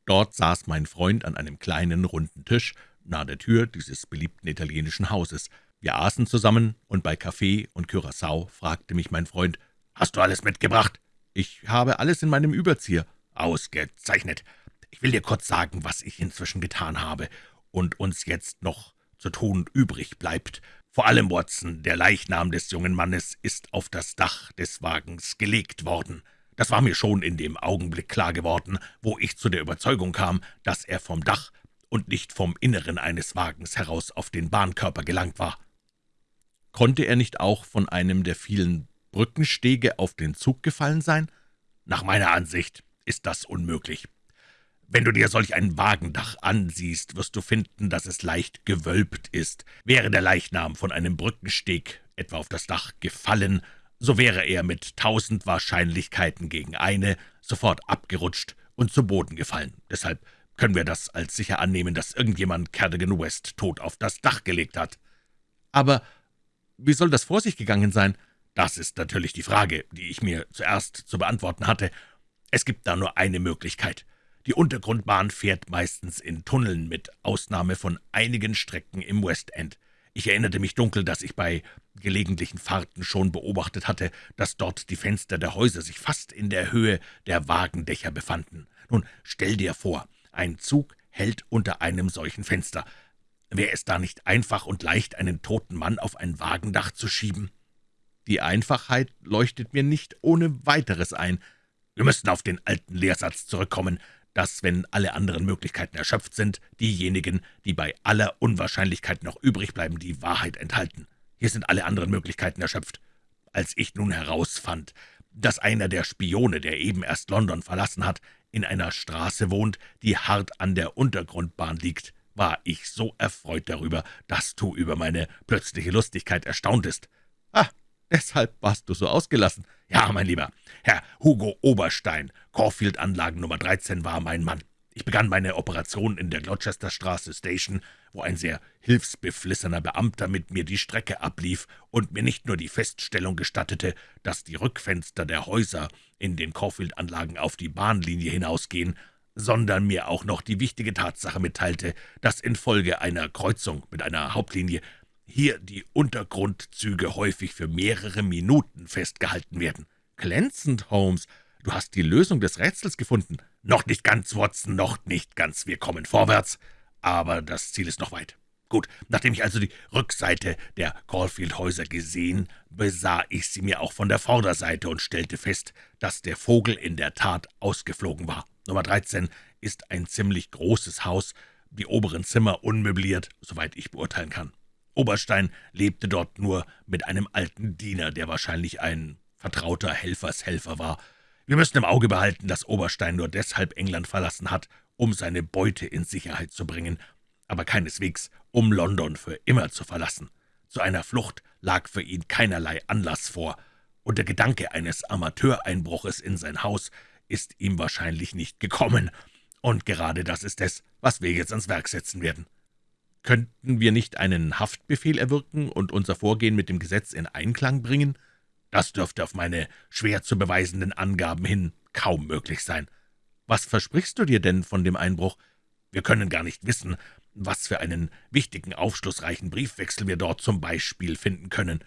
[SPEAKER 1] Dort saß mein Freund an einem kleinen, runden Tisch nahe der Tür dieses beliebten italienischen Hauses. Wir aßen zusammen, und bei Kaffee und Curaçao fragte mich mein Freund, »Hast du alles mitgebracht?« »Ich habe alles in meinem Überzieher.«
[SPEAKER 2] »Ausgezeichnet. Ich will dir kurz sagen, was ich inzwischen getan habe und uns jetzt noch zu tun übrig bleibt. Vor allem, Watson, der Leichnam des jungen Mannes ist auf das Dach des Wagens gelegt worden. Das war mir schon in dem Augenblick klar geworden, wo ich zu der Überzeugung kam, dass er vom Dach und nicht vom Inneren eines Wagens heraus auf den Bahnkörper gelangt war.
[SPEAKER 1] Konnte er nicht auch von einem der vielen Brückenstege auf den Zug gefallen sein?
[SPEAKER 2] Nach meiner Ansicht ist das unmöglich. Wenn du dir solch ein Wagendach ansiehst, wirst du finden, dass es leicht gewölbt ist. Wäre der Leichnam von einem Brückensteg etwa auf das Dach gefallen, so wäre er mit tausend Wahrscheinlichkeiten gegen eine sofort abgerutscht und zu Boden gefallen. Deshalb können wir das als sicher annehmen, dass irgendjemand Cardigan West tot auf das Dach gelegt hat.
[SPEAKER 1] Aber Wie soll das vor sich gegangen sein?«
[SPEAKER 2] »Das ist natürlich die Frage, die ich mir zuerst zu beantworten hatte. Es gibt da nur eine Möglichkeit. Die Untergrundbahn fährt meistens in Tunneln, mit Ausnahme von einigen Strecken im West End. Ich erinnerte mich dunkel, dass ich bei gelegentlichen Fahrten schon beobachtet hatte, dass dort die Fenster der Häuser sich fast in der Höhe der Wagendächer befanden. Nun, stell dir vor, ein Zug hält unter einem solchen Fenster. Wäre es da nicht einfach und leicht, einen toten Mann auf ein Wagendach zu schieben?
[SPEAKER 1] Die Einfachheit leuchtet mir nicht ohne weiteres ein.
[SPEAKER 2] Wir müssten auf den alten Lehrsatz zurückkommen, dass, wenn alle anderen Möglichkeiten erschöpft sind, diejenigen, die bei aller Unwahrscheinlichkeit noch übrig bleiben, die Wahrheit enthalten. Hier sind alle anderen Möglichkeiten erschöpft. Als ich nun herausfand, dass einer der Spione, der eben erst London verlassen hat, in einer Straße wohnt, die hart an der Untergrundbahn liegt, war ich so erfreut darüber, dass du über meine plötzliche Lustigkeit erstauntest.
[SPEAKER 1] »Ah, deshalb warst du so ausgelassen.«
[SPEAKER 2] »Ja, mein Lieber, Herr Hugo Oberstein, Caulfield-Anlagen Nummer 13 war mein Mann. Ich begann meine Operation in der Gloucesterstraße Station, wo ein sehr hilfsbeflissener Beamter mit mir die Strecke ablief und mir nicht nur die Feststellung gestattete, dass die Rückfenster der Häuser in den Caulfield-Anlagen auf die Bahnlinie hinausgehen, sondern mir auch noch die wichtige Tatsache mitteilte, dass infolge einer Kreuzung mit einer Hauptlinie hier die Untergrundzüge häufig für mehrere Minuten festgehalten werden.
[SPEAKER 1] »Glänzend, Holmes. Du hast die Lösung des Rätsels gefunden.«
[SPEAKER 2] »Noch nicht ganz, Watson, noch nicht ganz. Wir kommen vorwärts, aber das Ziel ist noch weit.« Gut, nachdem ich also die Rückseite der Caulfield-Häuser gesehen, besah ich sie mir auch von der Vorderseite und stellte fest, dass der Vogel in der Tat ausgeflogen war. Nummer 13 ist ein ziemlich großes Haus, die oberen Zimmer unmöbliert, soweit ich beurteilen kann. Oberstein lebte dort nur mit einem alten Diener, der wahrscheinlich ein vertrauter Helfershelfer war. Wir müssen im Auge behalten, dass Oberstein nur deshalb England verlassen hat, um seine Beute in Sicherheit zu bringen, aber keineswegs, um London für immer zu verlassen. Zu einer Flucht lag für ihn keinerlei Anlass vor, und der Gedanke eines Amateureinbruches in sein Haus ist ihm wahrscheinlich nicht gekommen, und gerade das ist es, was wir jetzt ans Werk setzen werden.
[SPEAKER 1] Könnten wir nicht einen Haftbefehl erwirken und unser Vorgehen mit dem Gesetz in Einklang bringen?«
[SPEAKER 2] das dürfte auf meine schwer zu beweisenden Angaben hin kaum möglich sein.
[SPEAKER 1] Was versprichst du dir denn von dem Einbruch?
[SPEAKER 2] Wir können gar nicht wissen, was für einen wichtigen, aufschlussreichen Briefwechsel wir dort zum Beispiel finden können.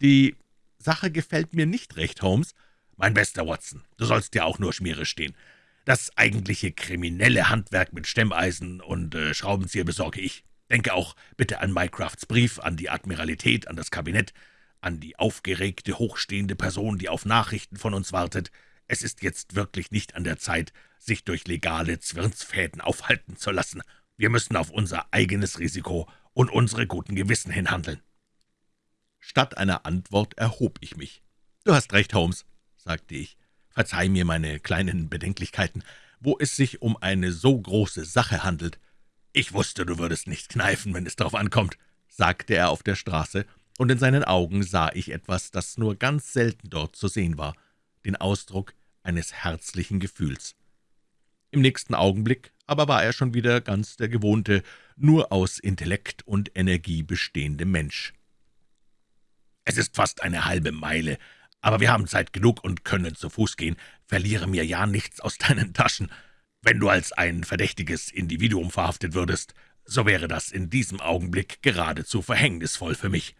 [SPEAKER 1] Die Sache gefällt mir nicht recht, Holmes.
[SPEAKER 2] Mein bester Watson, du sollst dir auch nur Schmiere stehen. Das eigentliche kriminelle Handwerk mit Stemmeisen und äh, Schraubenzieher besorge ich. Denke auch bitte an Mycrafts Brief, an die Admiralität, an das Kabinett an die aufgeregte, hochstehende Person, die auf Nachrichten von uns wartet. Es ist jetzt wirklich nicht an der Zeit, sich durch legale Zwirnsfäden aufhalten zu lassen. Wir müssen auf unser eigenes Risiko und unsere guten Gewissen hinhandeln.«
[SPEAKER 1] Statt einer Antwort erhob ich mich. »Du hast recht, Holmes«, sagte ich. »Verzeih mir meine kleinen Bedenklichkeiten, wo es sich um eine so große Sache handelt.«
[SPEAKER 2] »Ich wusste, du würdest nicht kneifen, wenn es darauf ankommt«,
[SPEAKER 1] sagte er auf der Straße und in seinen Augen sah ich etwas, das nur ganz selten dort zu sehen war, den Ausdruck eines herzlichen Gefühls. Im nächsten Augenblick aber war er schon wieder ganz der gewohnte, nur aus Intellekt und Energie bestehende Mensch.
[SPEAKER 2] »Es ist fast eine halbe Meile, aber wir haben Zeit genug und können zu Fuß gehen. Verliere mir ja nichts aus deinen Taschen. Wenn du als ein verdächtiges Individuum verhaftet würdest, so wäre das in diesem Augenblick geradezu verhängnisvoll für mich.«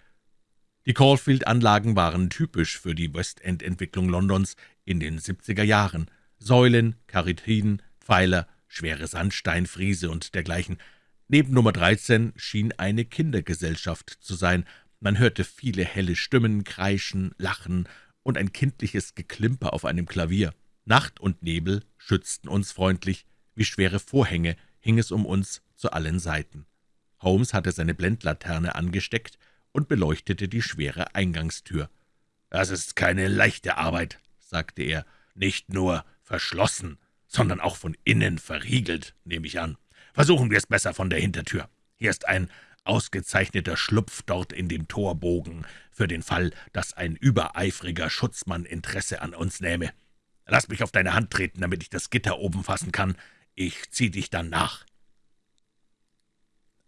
[SPEAKER 1] die Caulfield-Anlagen waren typisch für die West-End-Entwicklung Londons in den 70er Jahren. Säulen, Karyatiden, Pfeiler, schwere Sandsteinfriese und dergleichen. Neben Nummer 13 schien eine Kindergesellschaft zu sein. Man hörte viele helle Stimmen, Kreischen, Lachen und ein kindliches Geklimper auf einem Klavier. Nacht und Nebel schützten uns freundlich, wie schwere Vorhänge hing es um uns zu allen Seiten. Holmes hatte seine Blendlaterne angesteckt und beleuchtete die schwere Eingangstür.
[SPEAKER 2] »Das ist keine leichte Arbeit«, sagte er, »nicht nur verschlossen, sondern auch von innen verriegelt, nehme ich an. Versuchen wir es besser von der Hintertür. Hier ist ein ausgezeichneter Schlupf dort in dem Torbogen, für den Fall, dass ein übereifriger Schutzmann Interesse an uns nähme. Lass mich auf deine Hand treten, damit ich das Gitter oben fassen kann. Ich zieh dich dann nach.«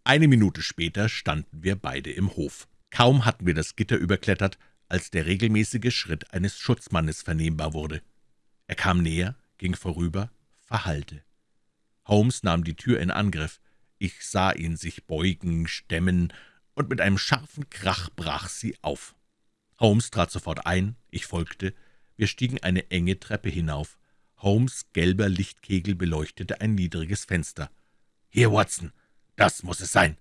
[SPEAKER 1] Eine Minute später standen wir beide im Hof. Kaum hatten wir das Gitter überklettert, als der regelmäßige Schritt eines Schutzmannes vernehmbar wurde. Er kam näher, ging vorüber, verhallte. Holmes nahm die Tür in Angriff. Ich sah ihn sich beugen, stemmen, und mit einem scharfen Krach brach sie auf. Holmes trat sofort ein, ich folgte. Wir stiegen eine enge Treppe hinauf. Holmes' gelber Lichtkegel beleuchtete ein niedriges Fenster.
[SPEAKER 2] »Hier, Watson, das muss es sein!«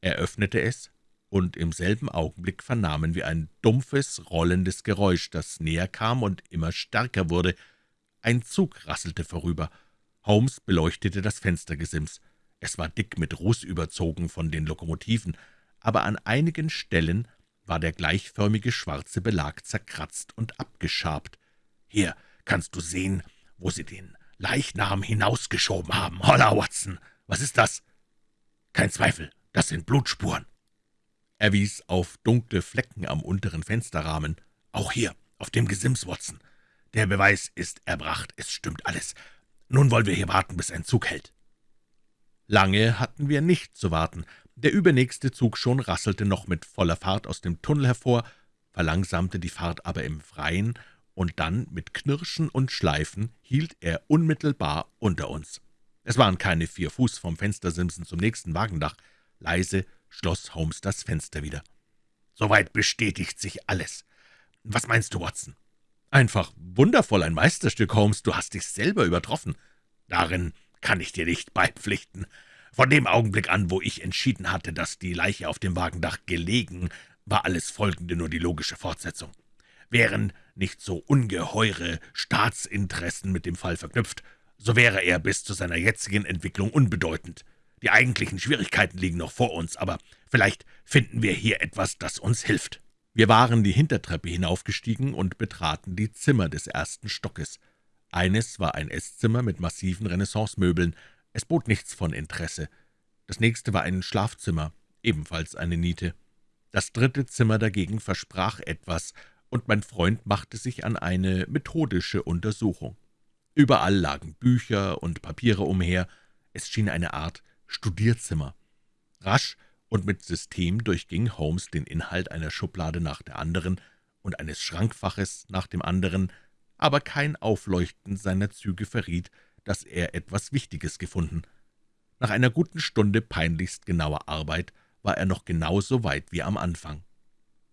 [SPEAKER 1] Er öffnete es, und im selben Augenblick vernahmen wir ein dumpfes, rollendes Geräusch, das näher kam und immer stärker wurde. Ein Zug rasselte vorüber. Holmes beleuchtete das Fenstergesims. Es war dick mit Ruß überzogen von den Lokomotiven, aber an einigen Stellen war der gleichförmige schwarze Belag zerkratzt und abgeschabt.
[SPEAKER 2] »Hier kannst du sehen, wo Sie den Leichnam hinausgeschoben haben. Holla, Watson, was ist das?« »Kein Zweifel, das sind Blutspuren.«
[SPEAKER 1] Er wies auf dunkle Flecken am unteren Fensterrahmen.
[SPEAKER 2] »Auch hier, auf dem Gesims, Watson. Der Beweis ist erbracht, es stimmt alles. Nun wollen wir hier warten, bis ein Zug hält.«
[SPEAKER 1] Lange hatten wir nicht zu warten. Der übernächste Zug schon rasselte noch mit voller Fahrt aus dem Tunnel hervor, verlangsamte die Fahrt aber im Freien, und dann mit Knirschen und Schleifen hielt er unmittelbar unter uns. Es waren keine vier Fuß vom Fenstersimsen zum nächsten Wagendach. Leise schloss Holmes das Fenster wieder.
[SPEAKER 2] »Soweit bestätigt sich alles. Was meinst du, Watson?«
[SPEAKER 1] »Einfach wundervoll, ein Meisterstück, Holmes. Du hast dich selber übertroffen.«
[SPEAKER 2] »Darin kann ich dir nicht beipflichten. Von dem Augenblick an, wo ich entschieden hatte, dass die Leiche auf dem Wagendach gelegen, war alles Folgende nur die logische Fortsetzung. Wären nicht so ungeheure Staatsinteressen mit dem Fall verknüpft, so wäre er bis zu seiner jetzigen Entwicklung unbedeutend. Die eigentlichen Schwierigkeiten liegen noch vor uns, aber vielleicht finden wir hier etwas, das uns hilft.«
[SPEAKER 1] Wir waren die Hintertreppe hinaufgestiegen und betraten die Zimmer des ersten Stockes. Eines war ein Esszimmer mit massiven Renaissancemöbeln, es bot nichts von Interesse. Das nächste war ein Schlafzimmer, ebenfalls eine Niete. Das dritte Zimmer dagegen versprach etwas, und mein Freund machte sich an eine methodische Untersuchung. Überall lagen Bücher und Papiere umher, es schien eine Art Studierzimmer. Rasch und mit System durchging Holmes den Inhalt einer Schublade nach der anderen und eines Schrankfaches nach dem anderen, aber kein Aufleuchten seiner Züge verriet, dass er etwas Wichtiges gefunden. Nach einer guten Stunde peinlichst genauer Arbeit war er noch genauso weit wie am Anfang.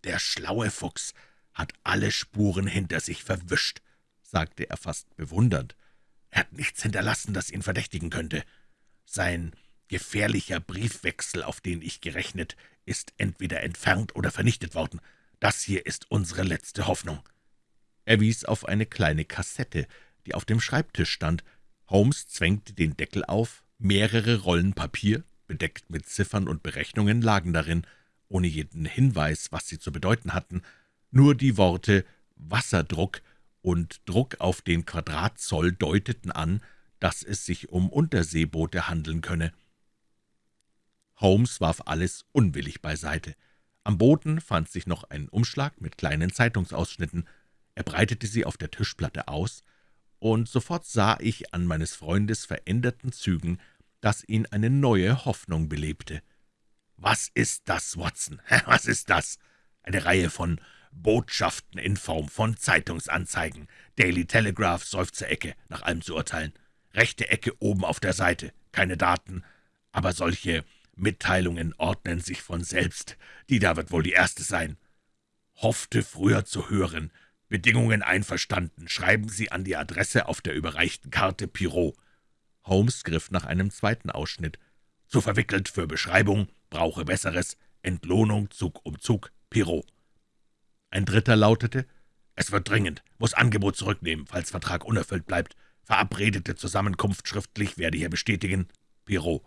[SPEAKER 2] »Der schlaue Fuchs hat alle Spuren hinter sich verwischt«, sagte er fast bewundernd. »Er hat nichts hinterlassen, das ihn verdächtigen könnte. Sein gefährlicher Briefwechsel, auf den ich gerechnet, ist entweder entfernt oder vernichtet worden. Das hier ist unsere letzte Hoffnung.«
[SPEAKER 1] Er wies auf eine kleine Kassette, die auf dem Schreibtisch stand. Holmes zwängte den Deckel auf, mehrere Rollen Papier, bedeckt mit Ziffern und Berechnungen, lagen darin, ohne jeden Hinweis, was sie zu bedeuten hatten, nur die Worte »Wasserdruck« und »Druck auf den Quadratzoll« deuteten an, dass es sich um Unterseeboote handeln könne. Holmes warf alles unwillig beiseite. Am Boden fand sich noch ein Umschlag mit kleinen Zeitungsausschnitten. Er breitete sie auf der Tischplatte aus, und sofort sah ich an meines Freundes veränderten Zügen, dass ihn eine neue Hoffnung belebte.
[SPEAKER 2] »Was ist das, Watson? Was ist das? Eine Reihe von Botschaften in Form von Zeitungsanzeigen. Daily Telegraph, Seufzerecke, nach allem zu urteilen. Rechte Ecke oben auf der Seite. Keine Daten, aber solche Mitteilungen ordnen sich von selbst. Die da wird wohl die erste sein. Hoffte früher zu hören. Bedingungen einverstanden. Schreiben Sie an die Adresse auf der überreichten Karte Pirot.
[SPEAKER 1] Holmes griff nach einem zweiten Ausschnitt.
[SPEAKER 2] Zu verwickelt für Beschreibung, brauche Besseres. Entlohnung Zug um Zug, Pirot.
[SPEAKER 1] Ein dritter lautete,
[SPEAKER 2] »Es wird dringend, muss Angebot zurücknehmen, falls Vertrag unerfüllt bleibt. Verabredete Zusammenkunft schriftlich werde hier bestätigen. Pirot.«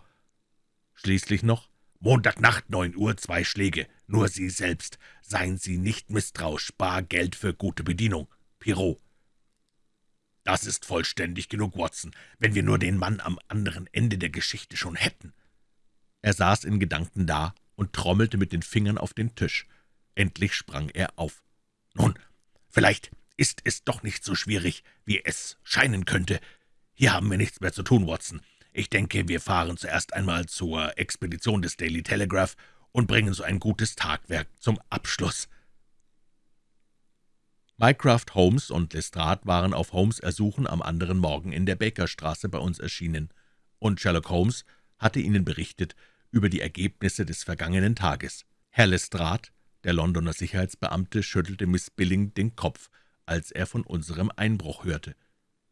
[SPEAKER 1] Schließlich noch,
[SPEAKER 2] »Montagnacht, neun Uhr, zwei Schläge. Nur Sie selbst. Seien Sie nicht misstrauisch. Bar Geld für gute Bedienung. Pirot.« »Das ist vollständig genug, Watson, wenn wir nur den Mann am anderen Ende der Geschichte schon hätten.«
[SPEAKER 1] Er saß in Gedanken da und trommelte mit den Fingern auf den Tisch. Endlich sprang er auf.
[SPEAKER 2] »Nun, vielleicht ist es doch nicht so schwierig, wie es scheinen könnte. Hier haben wir nichts mehr zu tun, Watson. Ich denke, wir fahren zuerst einmal zur Expedition des Daily Telegraph und bringen so ein gutes Tagwerk zum Abschluss.«
[SPEAKER 1] Mycroft Holmes und Lestrade waren auf Holmes Ersuchen am anderen Morgen in der Bakerstraße bei uns erschienen, und Sherlock Holmes hatte ihnen berichtet über die Ergebnisse des vergangenen Tages. Herr Lestrade, der Londoner Sicherheitsbeamte, schüttelte Miss Billing den Kopf, als er von unserem Einbruch hörte.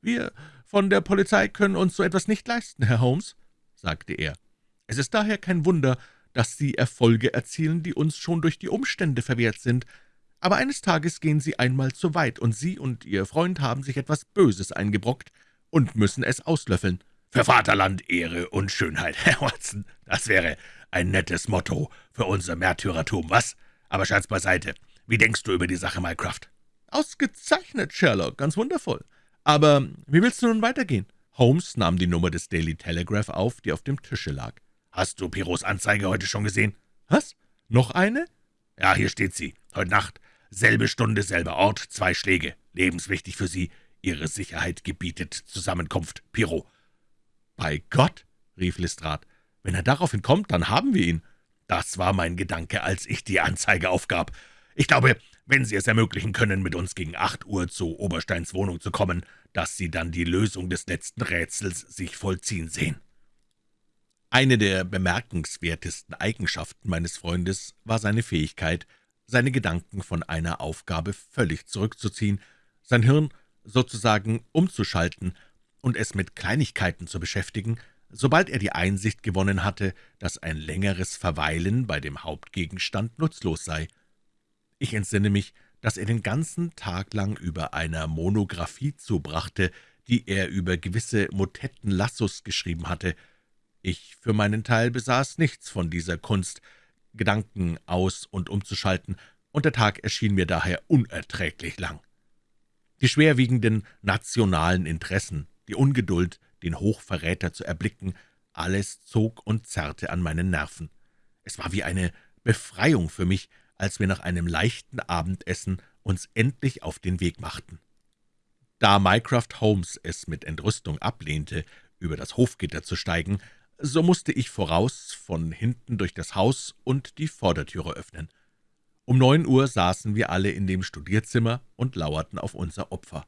[SPEAKER 1] »Wir von der Polizei können uns so etwas nicht leisten, Herr Holmes«, sagte er. »Es ist daher kein Wunder, dass Sie Erfolge erzielen, die uns schon durch die Umstände verwehrt sind. Aber eines Tages gehen Sie einmal zu weit, und Sie und Ihr Freund haben sich etwas Böses eingebrockt und müssen es auslöffeln.
[SPEAKER 2] Für Vaterland, Ehre und Schönheit, Herr Watson, das wäre ein nettes Motto für unser Märtyrertum, was? Aber Scherz beiseite, wie denkst du über die Sache, Mycroft?«
[SPEAKER 1] »Ausgezeichnet, Sherlock, ganz wundervoll. Aber wie willst du nun weitergehen?« Holmes nahm die Nummer des Daily Telegraph auf, die auf dem Tische lag.
[SPEAKER 2] »Hast du Pirots Anzeige heute schon gesehen?«
[SPEAKER 1] »Was? Noch eine?«
[SPEAKER 2] »Ja, hier steht sie. Heute Nacht. Selbe Stunde, selber Ort, zwei Schläge. Lebenswichtig für Sie. Ihre Sicherheit gebietet Zusammenkunft. Pirot.«
[SPEAKER 1] »Bei Gott«, rief Lestrade, »wenn er daraufhin kommt, dann haben wir ihn.«
[SPEAKER 2] »Das war mein Gedanke, als ich die Anzeige aufgab. Ich glaube, wenn Sie es ermöglichen können, mit uns gegen acht Uhr zu Obersteins Wohnung zu kommen, dass Sie dann die Lösung des letzten Rätsels sich vollziehen sehen.«
[SPEAKER 1] Eine der bemerkenswertesten Eigenschaften meines Freundes war seine Fähigkeit, seine Gedanken von einer Aufgabe völlig zurückzuziehen, sein Hirn sozusagen umzuschalten und es mit Kleinigkeiten zu beschäftigen, sobald er die Einsicht gewonnen hatte, dass ein längeres Verweilen bei dem Hauptgegenstand nutzlos sei. Ich entsinne mich, dass er den ganzen Tag lang über einer Monographie zubrachte, die er über gewisse Motetten Lassus geschrieben hatte. Ich für meinen Teil besaß nichts von dieser Kunst, Gedanken aus- und umzuschalten, und der Tag erschien mir daher unerträglich lang. Die schwerwiegenden nationalen Interessen, die Ungeduld, den Hochverräter zu erblicken, alles zog und zerrte an meinen Nerven. Es war wie eine Befreiung für mich, als wir nach einem leichten Abendessen uns endlich auf den Weg machten. Da Mycroft Holmes es mit Entrüstung ablehnte, über das Hofgitter zu steigen, so musste ich voraus von hinten durch das Haus und die Vordertüre öffnen. Um neun Uhr saßen wir alle in dem Studierzimmer und lauerten auf unser Opfer.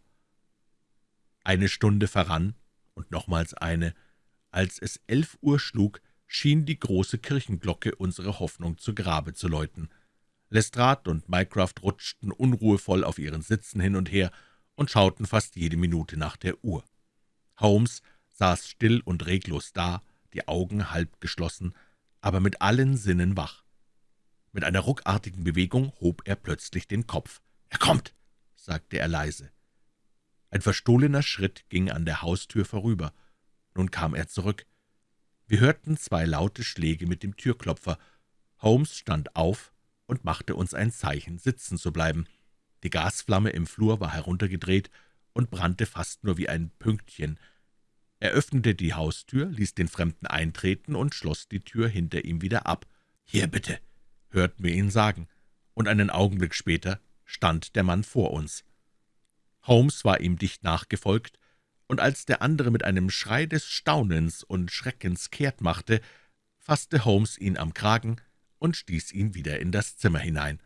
[SPEAKER 1] Eine Stunde verrann und nochmals eine. Als es elf Uhr schlug, schien die große Kirchenglocke unsere Hoffnung zu Grabe zu läuten. Lestrade und Mycroft rutschten unruhevoll auf ihren Sitzen hin und her und schauten fast jede Minute nach der Uhr. Holmes saß still und reglos da, die Augen halb geschlossen, aber mit allen Sinnen wach. Mit einer ruckartigen Bewegung hob er plötzlich den Kopf. »Er kommt«, sagte er leise. Ein verstohlener Schritt ging an der Haustür vorüber. Nun kam er zurück. Wir hörten zwei laute Schläge mit dem Türklopfer. Holmes stand auf und machte uns ein Zeichen, sitzen zu bleiben. Die Gasflamme im Flur war heruntergedreht und brannte fast nur wie ein Pünktchen. Er öffnete die Haustür, ließ den Fremden eintreten und schloss die Tür hinter ihm wieder ab. »Hier bitte«, hörten wir ihn sagen, und einen Augenblick später stand der Mann vor uns. Holmes war ihm dicht nachgefolgt, und als der andere mit einem Schrei des Staunens und Schreckens kehrt machte, fasste Holmes ihn am Kragen und stieß ihn wieder in das Zimmer hinein.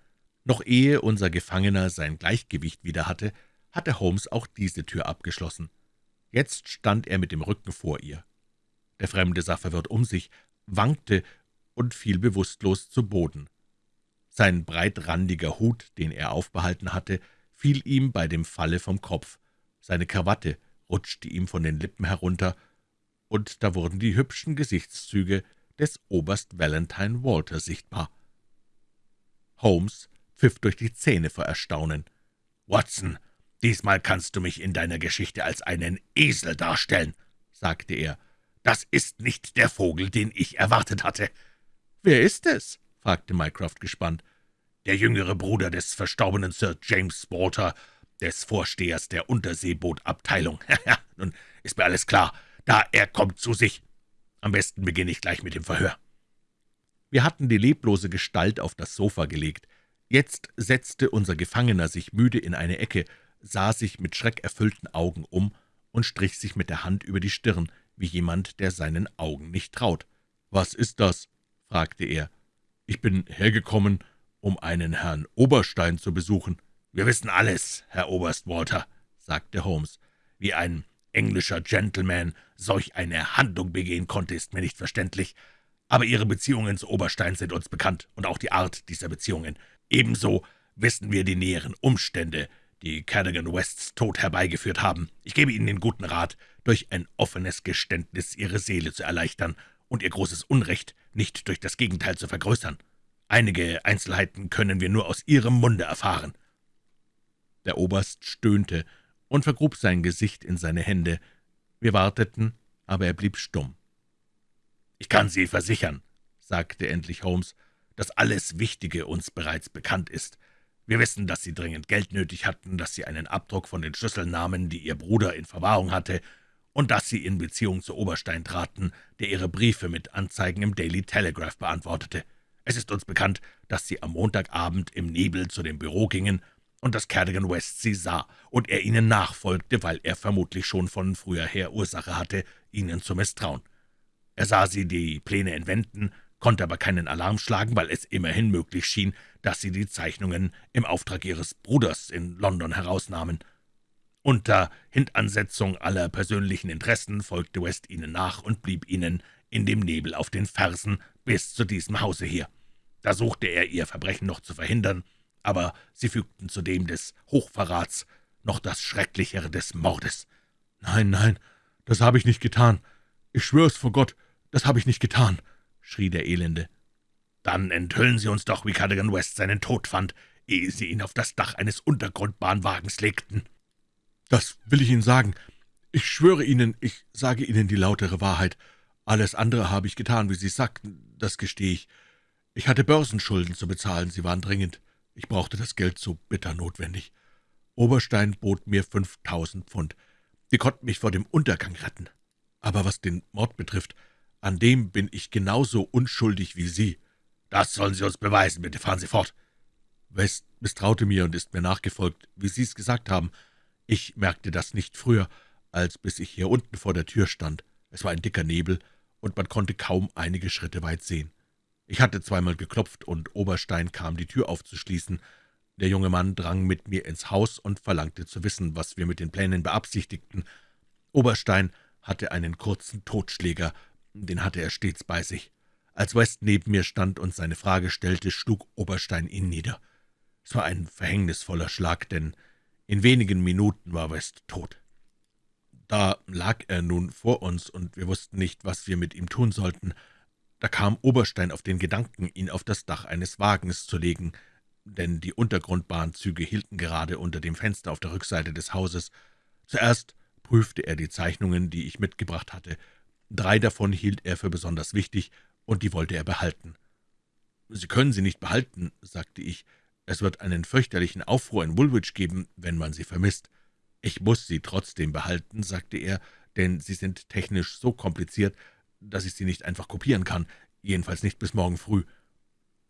[SPEAKER 1] Noch ehe unser Gefangener sein Gleichgewicht wieder hatte, hatte Holmes auch diese Tür abgeschlossen. Jetzt stand er mit dem Rücken vor ihr. Der Fremde sah verwirrt um sich, wankte und fiel bewusstlos zu Boden. Sein breitrandiger Hut, den er aufbehalten hatte, fiel ihm bei dem Falle vom Kopf. Seine Krawatte rutschte ihm von den Lippen herunter, und da wurden die hübschen Gesichtszüge des Oberst Valentine Walter sichtbar. Holmes pfiff durch die Zähne vor Erstaunen.
[SPEAKER 2] »Watson, »Diesmal kannst du mich in deiner Geschichte als einen Esel darstellen«, sagte er. »Das ist nicht der Vogel, den ich erwartet hatte.«
[SPEAKER 1] »Wer ist es?« fragte Mycroft gespannt.
[SPEAKER 2] »Der jüngere Bruder des verstorbenen Sir James Walter, des Vorstehers der Unterseebootabteilung. Nun ist mir alles klar. Da, er kommt zu sich. Am besten beginne ich gleich mit dem Verhör.«
[SPEAKER 1] Wir hatten die leblose Gestalt auf das Sofa gelegt. Jetzt setzte unser Gefangener sich müde in eine Ecke, sah sich mit schreckerfüllten Augen um und strich sich mit der Hand über die Stirn, wie jemand, der seinen Augen nicht traut. »Was ist das?« fragte er.
[SPEAKER 3] Ich bin hergekommen, um einen Herrn Oberstein zu besuchen.«
[SPEAKER 2] »Wir wissen alles, Herr Oberst Walter«, sagte Holmes. »Wie ein englischer Gentleman solch eine Handlung begehen konnte, ist mir nicht verständlich. Aber Ihre Beziehungen zu Oberstein sind uns bekannt, und auch die Art dieser Beziehungen. Ebenso wissen wir die näheren Umstände, die Cadogan Wests Tod herbeigeführt haben. Ich gebe Ihnen den guten Rat, durch ein offenes Geständnis Ihre Seele zu erleichtern und Ihr großes Unrecht nicht durch das Gegenteil zu vergrößern. Einige Einzelheiten können wir nur aus Ihrem Munde erfahren.«
[SPEAKER 1] Der Oberst stöhnte und vergrub sein Gesicht in seine Hände. Wir warteten, aber er blieb stumm.
[SPEAKER 2] »Ich kann Sie versichern«, sagte endlich Holmes, »dass alles Wichtige uns bereits bekannt ist. Wir wissen, dass Sie dringend Geld nötig hatten, dass Sie einen Abdruck von den Schlüsseln nahmen, die Ihr Bruder in Verwahrung hatte, und dass Sie in Beziehung zu Oberstein traten, der Ihre Briefe mit Anzeigen im Daily Telegraph beantwortete. Es ist uns bekannt, dass Sie am Montagabend im Nebel zu dem Büro gingen und dass Cadogan West sie sah und er ihnen nachfolgte, weil er vermutlich schon von früher her Ursache hatte, ihnen zu misstrauen. Er sah sie die Pläne entwenden, konnte aber keinen Alarm schlagen, weil es immerhin möglich schien, dass sie die Zeichnungen im Auftrag ihres Bruders in London herausnahmen. Unter Hintansetzung aller persönlichen Interessen folgte West ihnen nach und blieb ihnen in dem Nebel auf den Fersen bis zu diesem Hause hier. Da suchte er, ihr Verbrechen noch zu verhindern, aber sie fügten zu dem des Hochverrats noch das Schrecklichere des Mordes.
[SPEAKER 3] »Nein, nein, das habe ich nicht getan. Ich schwör's vor Gott, das habe ich nicht getan«, schrie der Elende.
[SPEAKER 2] »Dann enthüllen Sie uns doch, wie Cadogan West seinen Tod fand, ehe Sie ihn auf das Dach eines Untergrundbahnwagens legten.«
[SPEAKER 3] »Das will ich Ihnen sagen. Ich schwöre Ihnen, ich sage Ihnen die lautere Wahrheit. Alles andere habe ich getan, wie Sie sagten, das gestehe ich. Ich hatte Börsenschulden zu bezahlen, sie waren dringend. Ich brauchte das Geld so bitter notwendig. Oberstein bot mir fünftausend Pfund. Die konnten mich vor dem Untergang retten. Aber was den Mord betrifft, an dem bin ich genauso unschuldig wie Sie.
[SPEAKER 2] Das sollen Sie uns beweisen, bitte fahren Sie fort.
[SPEAKER 3] West misstraute mir und ist mir nachgefolgt, wie Sie es gesagt haben. Ich merkte das nicht früher, als bis ich hier unten vor der Tür stand. Es war ein dicker Nebel, und man konnte kaum einige Schritte weit sehen. Ich hatte zweimal geklopft, und Oberstein kam, die Tür aufzuschließen. Der junge Mann drang mit mir ins Haus und verlangte zu wissen, was wir mit den Plänen beabsichtigten. Oberstein hatte einen kurzen Totschläger, den hatte er stets bei sich. Als West neben mir stand und seine Frage stellte, schlug Oberstein ihn nieder. Es war ein verhängnisvoller Schlag, denn in wenigen Minuten war West tot. Da lag er nun vor uns, und wir wussten nicht, was wir mit ihm tun sollten. Da kam Oberstein auf den Gedanken, ihn auf das Dach eines Wagens zu legen, denn die Untergrundbahnzüge hielten gerade unter dem Fenster auf der Rückseite des Hauses. Zuerst prüfte er die Zeichnungen, die ich mitgebracht hatte. Drei davon hielt er für besonders wichtig, und die wollte er behalten. »Sie können sie nicht behalten«, sagte ich. »Es wird einen fürchterlichen Aufruhr in Woolwich geben, wenn man sie vermisst.« »Ich muss sie trotzdem behalten«, sagte er, »denn sie sind technisch so kompliziert, dass ich sie nicht einfach kopieren kann, jedenfalls nicht bis morgen früh.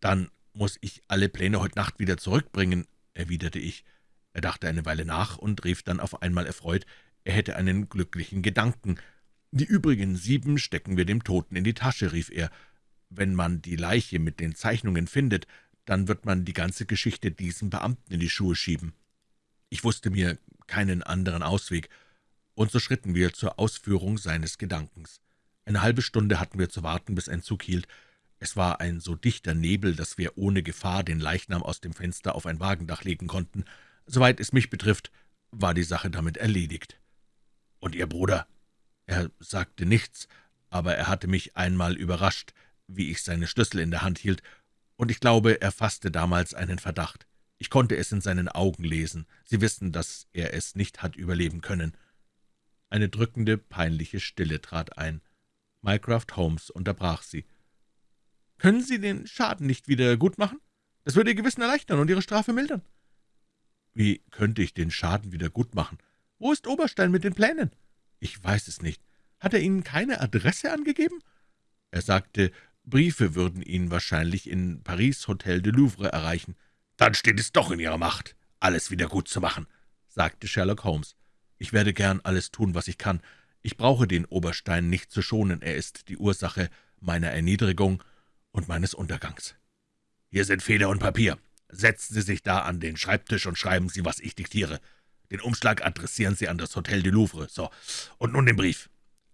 [SPEAKER 3] »Dann muss ich alle Pläne heute Nacht wieder zurückbringen«, erwiderte ich. Er dachte eine Weile nach und rief dann auf einmal erfreut, er hätte einen glücklichen Gedanken. »Die übrigen sieben stecken wir dem Toten in die Tasche«, rief er. »Wenn man die Leiche mit den Zeichnungen findet, dann wird man die ganze Geschichte diesem Beamten in die Schuhe schieben.« Ich wusste mir keinen anderen Ausweg, und so schritten wir zur Ausführung seines Gedankens. Eine halbe Stunde hatten wir zu warten, bis ein Zug hielt. Es war ein so dichter Nebel, dass wir ohne Gefahr den Leichnam aus dem Fenster auf ein Wagendach legen konnten. Soweit es mich betrifft, war die Sache damit erledigt. »Und Ihr Bruder?« Er sagte nichts, aber er hatte mich einmal überrascht, wie ich seine Schlüssel in der Hand hielt, und ich glaube, er fasste damals einen Verdacht. Ich konnte es in seinen Augen lesen. Sie wissen, dass er es nicht hat überleben können. Eine drückende, peinliche Stille trat ein. Mycroft Holmes unterbrach sie. »Können Sie den Schaden nicht wieder gut machen? Das würde Ihr Gewissen erleichtern und Ihre Strafe mildern.« »Wie könnte ich den Schaden wieder gut machen? Wo ist Oberstein mit den Plänen?« »Ich weiß es nicht. Hat er Ihnen keine Adresse angegeben?« Er sagte, Briefe würden ihn wahrscheinlich in Paris Hotel de Louvre erreichen.
[SPEAKER 2] »Dann steht es doch in Ihrer Macht, alles wieder gut zu machen«, sagte Sherlock Holmes.
[SPEAKER 3] »Ich werde gern alles tun, was ich kann. Ich brauche den Oberstein nicht zu schonen, er ist die Ursache meiner Erniedrigung und meines Untergangs.«
[SPEAKER 2] Hier sind Feder und Papier. Setzen Sie sich da an den Schreibtisch und schreiben Sie, was ich diktiere. Den Umschlag adressieren Sie an das Hotel du Louvre. So, und nun den Brief.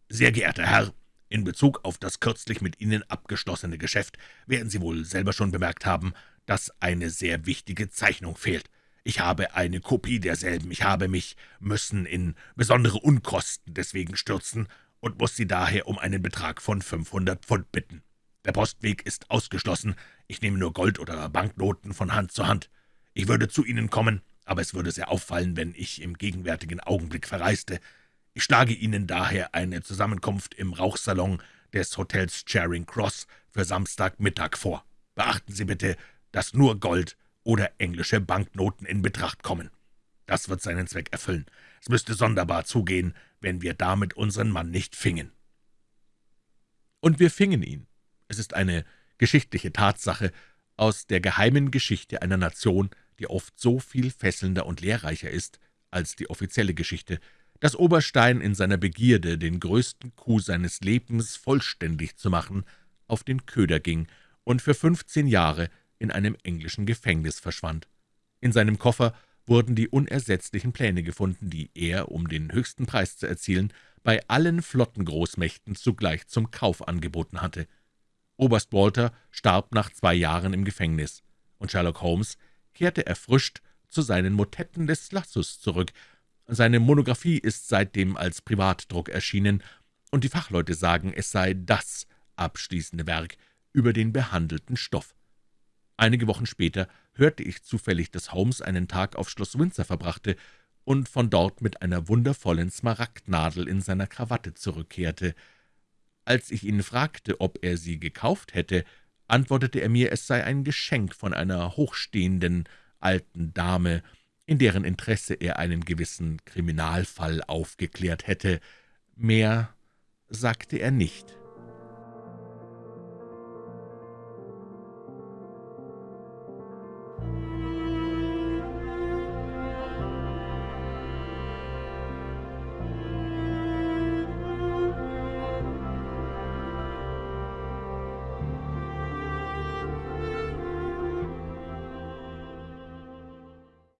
[SPEAKER 2] Sehr geehrter Herr, in Bezug auf das kürzlich mit Ihnen abgeschlossene Geschäft werden Sie wohl selber schon bemerkt haben, dass eine sehr wichtige Zeichnung fehlt. Ich habe eine Kopie derselben. Ich habe mich müssen in besondere Unkosten deswegen stürzen und muss Sie daher um einen Betrag von 500 Pfund bitten. Der Postweg ist ausgeschlossen. Ich nehme nur Gold oder Banknoten von Hand zu Hand. Ich würde zu Ihnen kommen, aber es würde sehr auffallen, wenn ich im gegenwärtigen Augenblick verreiste. Ich schlage Ihnen daher eine Zusammenkunft im Rauchsalon des Hotels Charing Cross für Samstagmittag vor. Beachten Sie bitte, dass nur Gold oder englische Banknoten in Betracht kommen. Das wird seinen Zweck erfüllen. Es müsste sonderbar zugehen, wenn wir damit unseren Mann nicht fingen.«
[SPEAKER 1] Und wir fingen ihn. Es ist eine geschichtliche Tatsache aus der geheimen Geschichte einer Nation, die oft so viel fesselnder und lehrreicher ist als die offizielle Geschichte, dass Oberstein in seiner Begierde, den größten Coup seines Lebens vollständig zu machen, auf den Köder ging und für fünfzehn Jahre in einem englischen Gefängnis verschwand. In seinem Koffer wurden die unersetzlichen Pläne gefunden, die er, um den höchsten Preis zu erzielen, bei allen Flottengroßmächten zugleich zum Kauf angeboten hatte. Oberst Walter starb nach zwei Jahren im Gefängnis, und Sherlock Holmes kehrte erfrischt zu seinen Motetten des Lassus zurück. Seine Monographie ist seitdem als Privatdruck erschienen, und die Fachleute sagen, es sei das abschließende Werk über den behandelten Stoff. Einige Wochen später hörte ich zufällig, dass Holmes einen Tag auf Schloss Windsor verbrachte und von dort mit einer wundervollen Smaragdnadel in seiner Krawatte zurückkehrte. Als ich ihn fragte, ob er sie gekauft hätte, antwortete er mir, es sei ein Geschenk von einer hochstehenden alten Dame, in deren Interesse er einen gewissen Kriminalfall aufgeklärt hätte. Mehr sagte er nicht.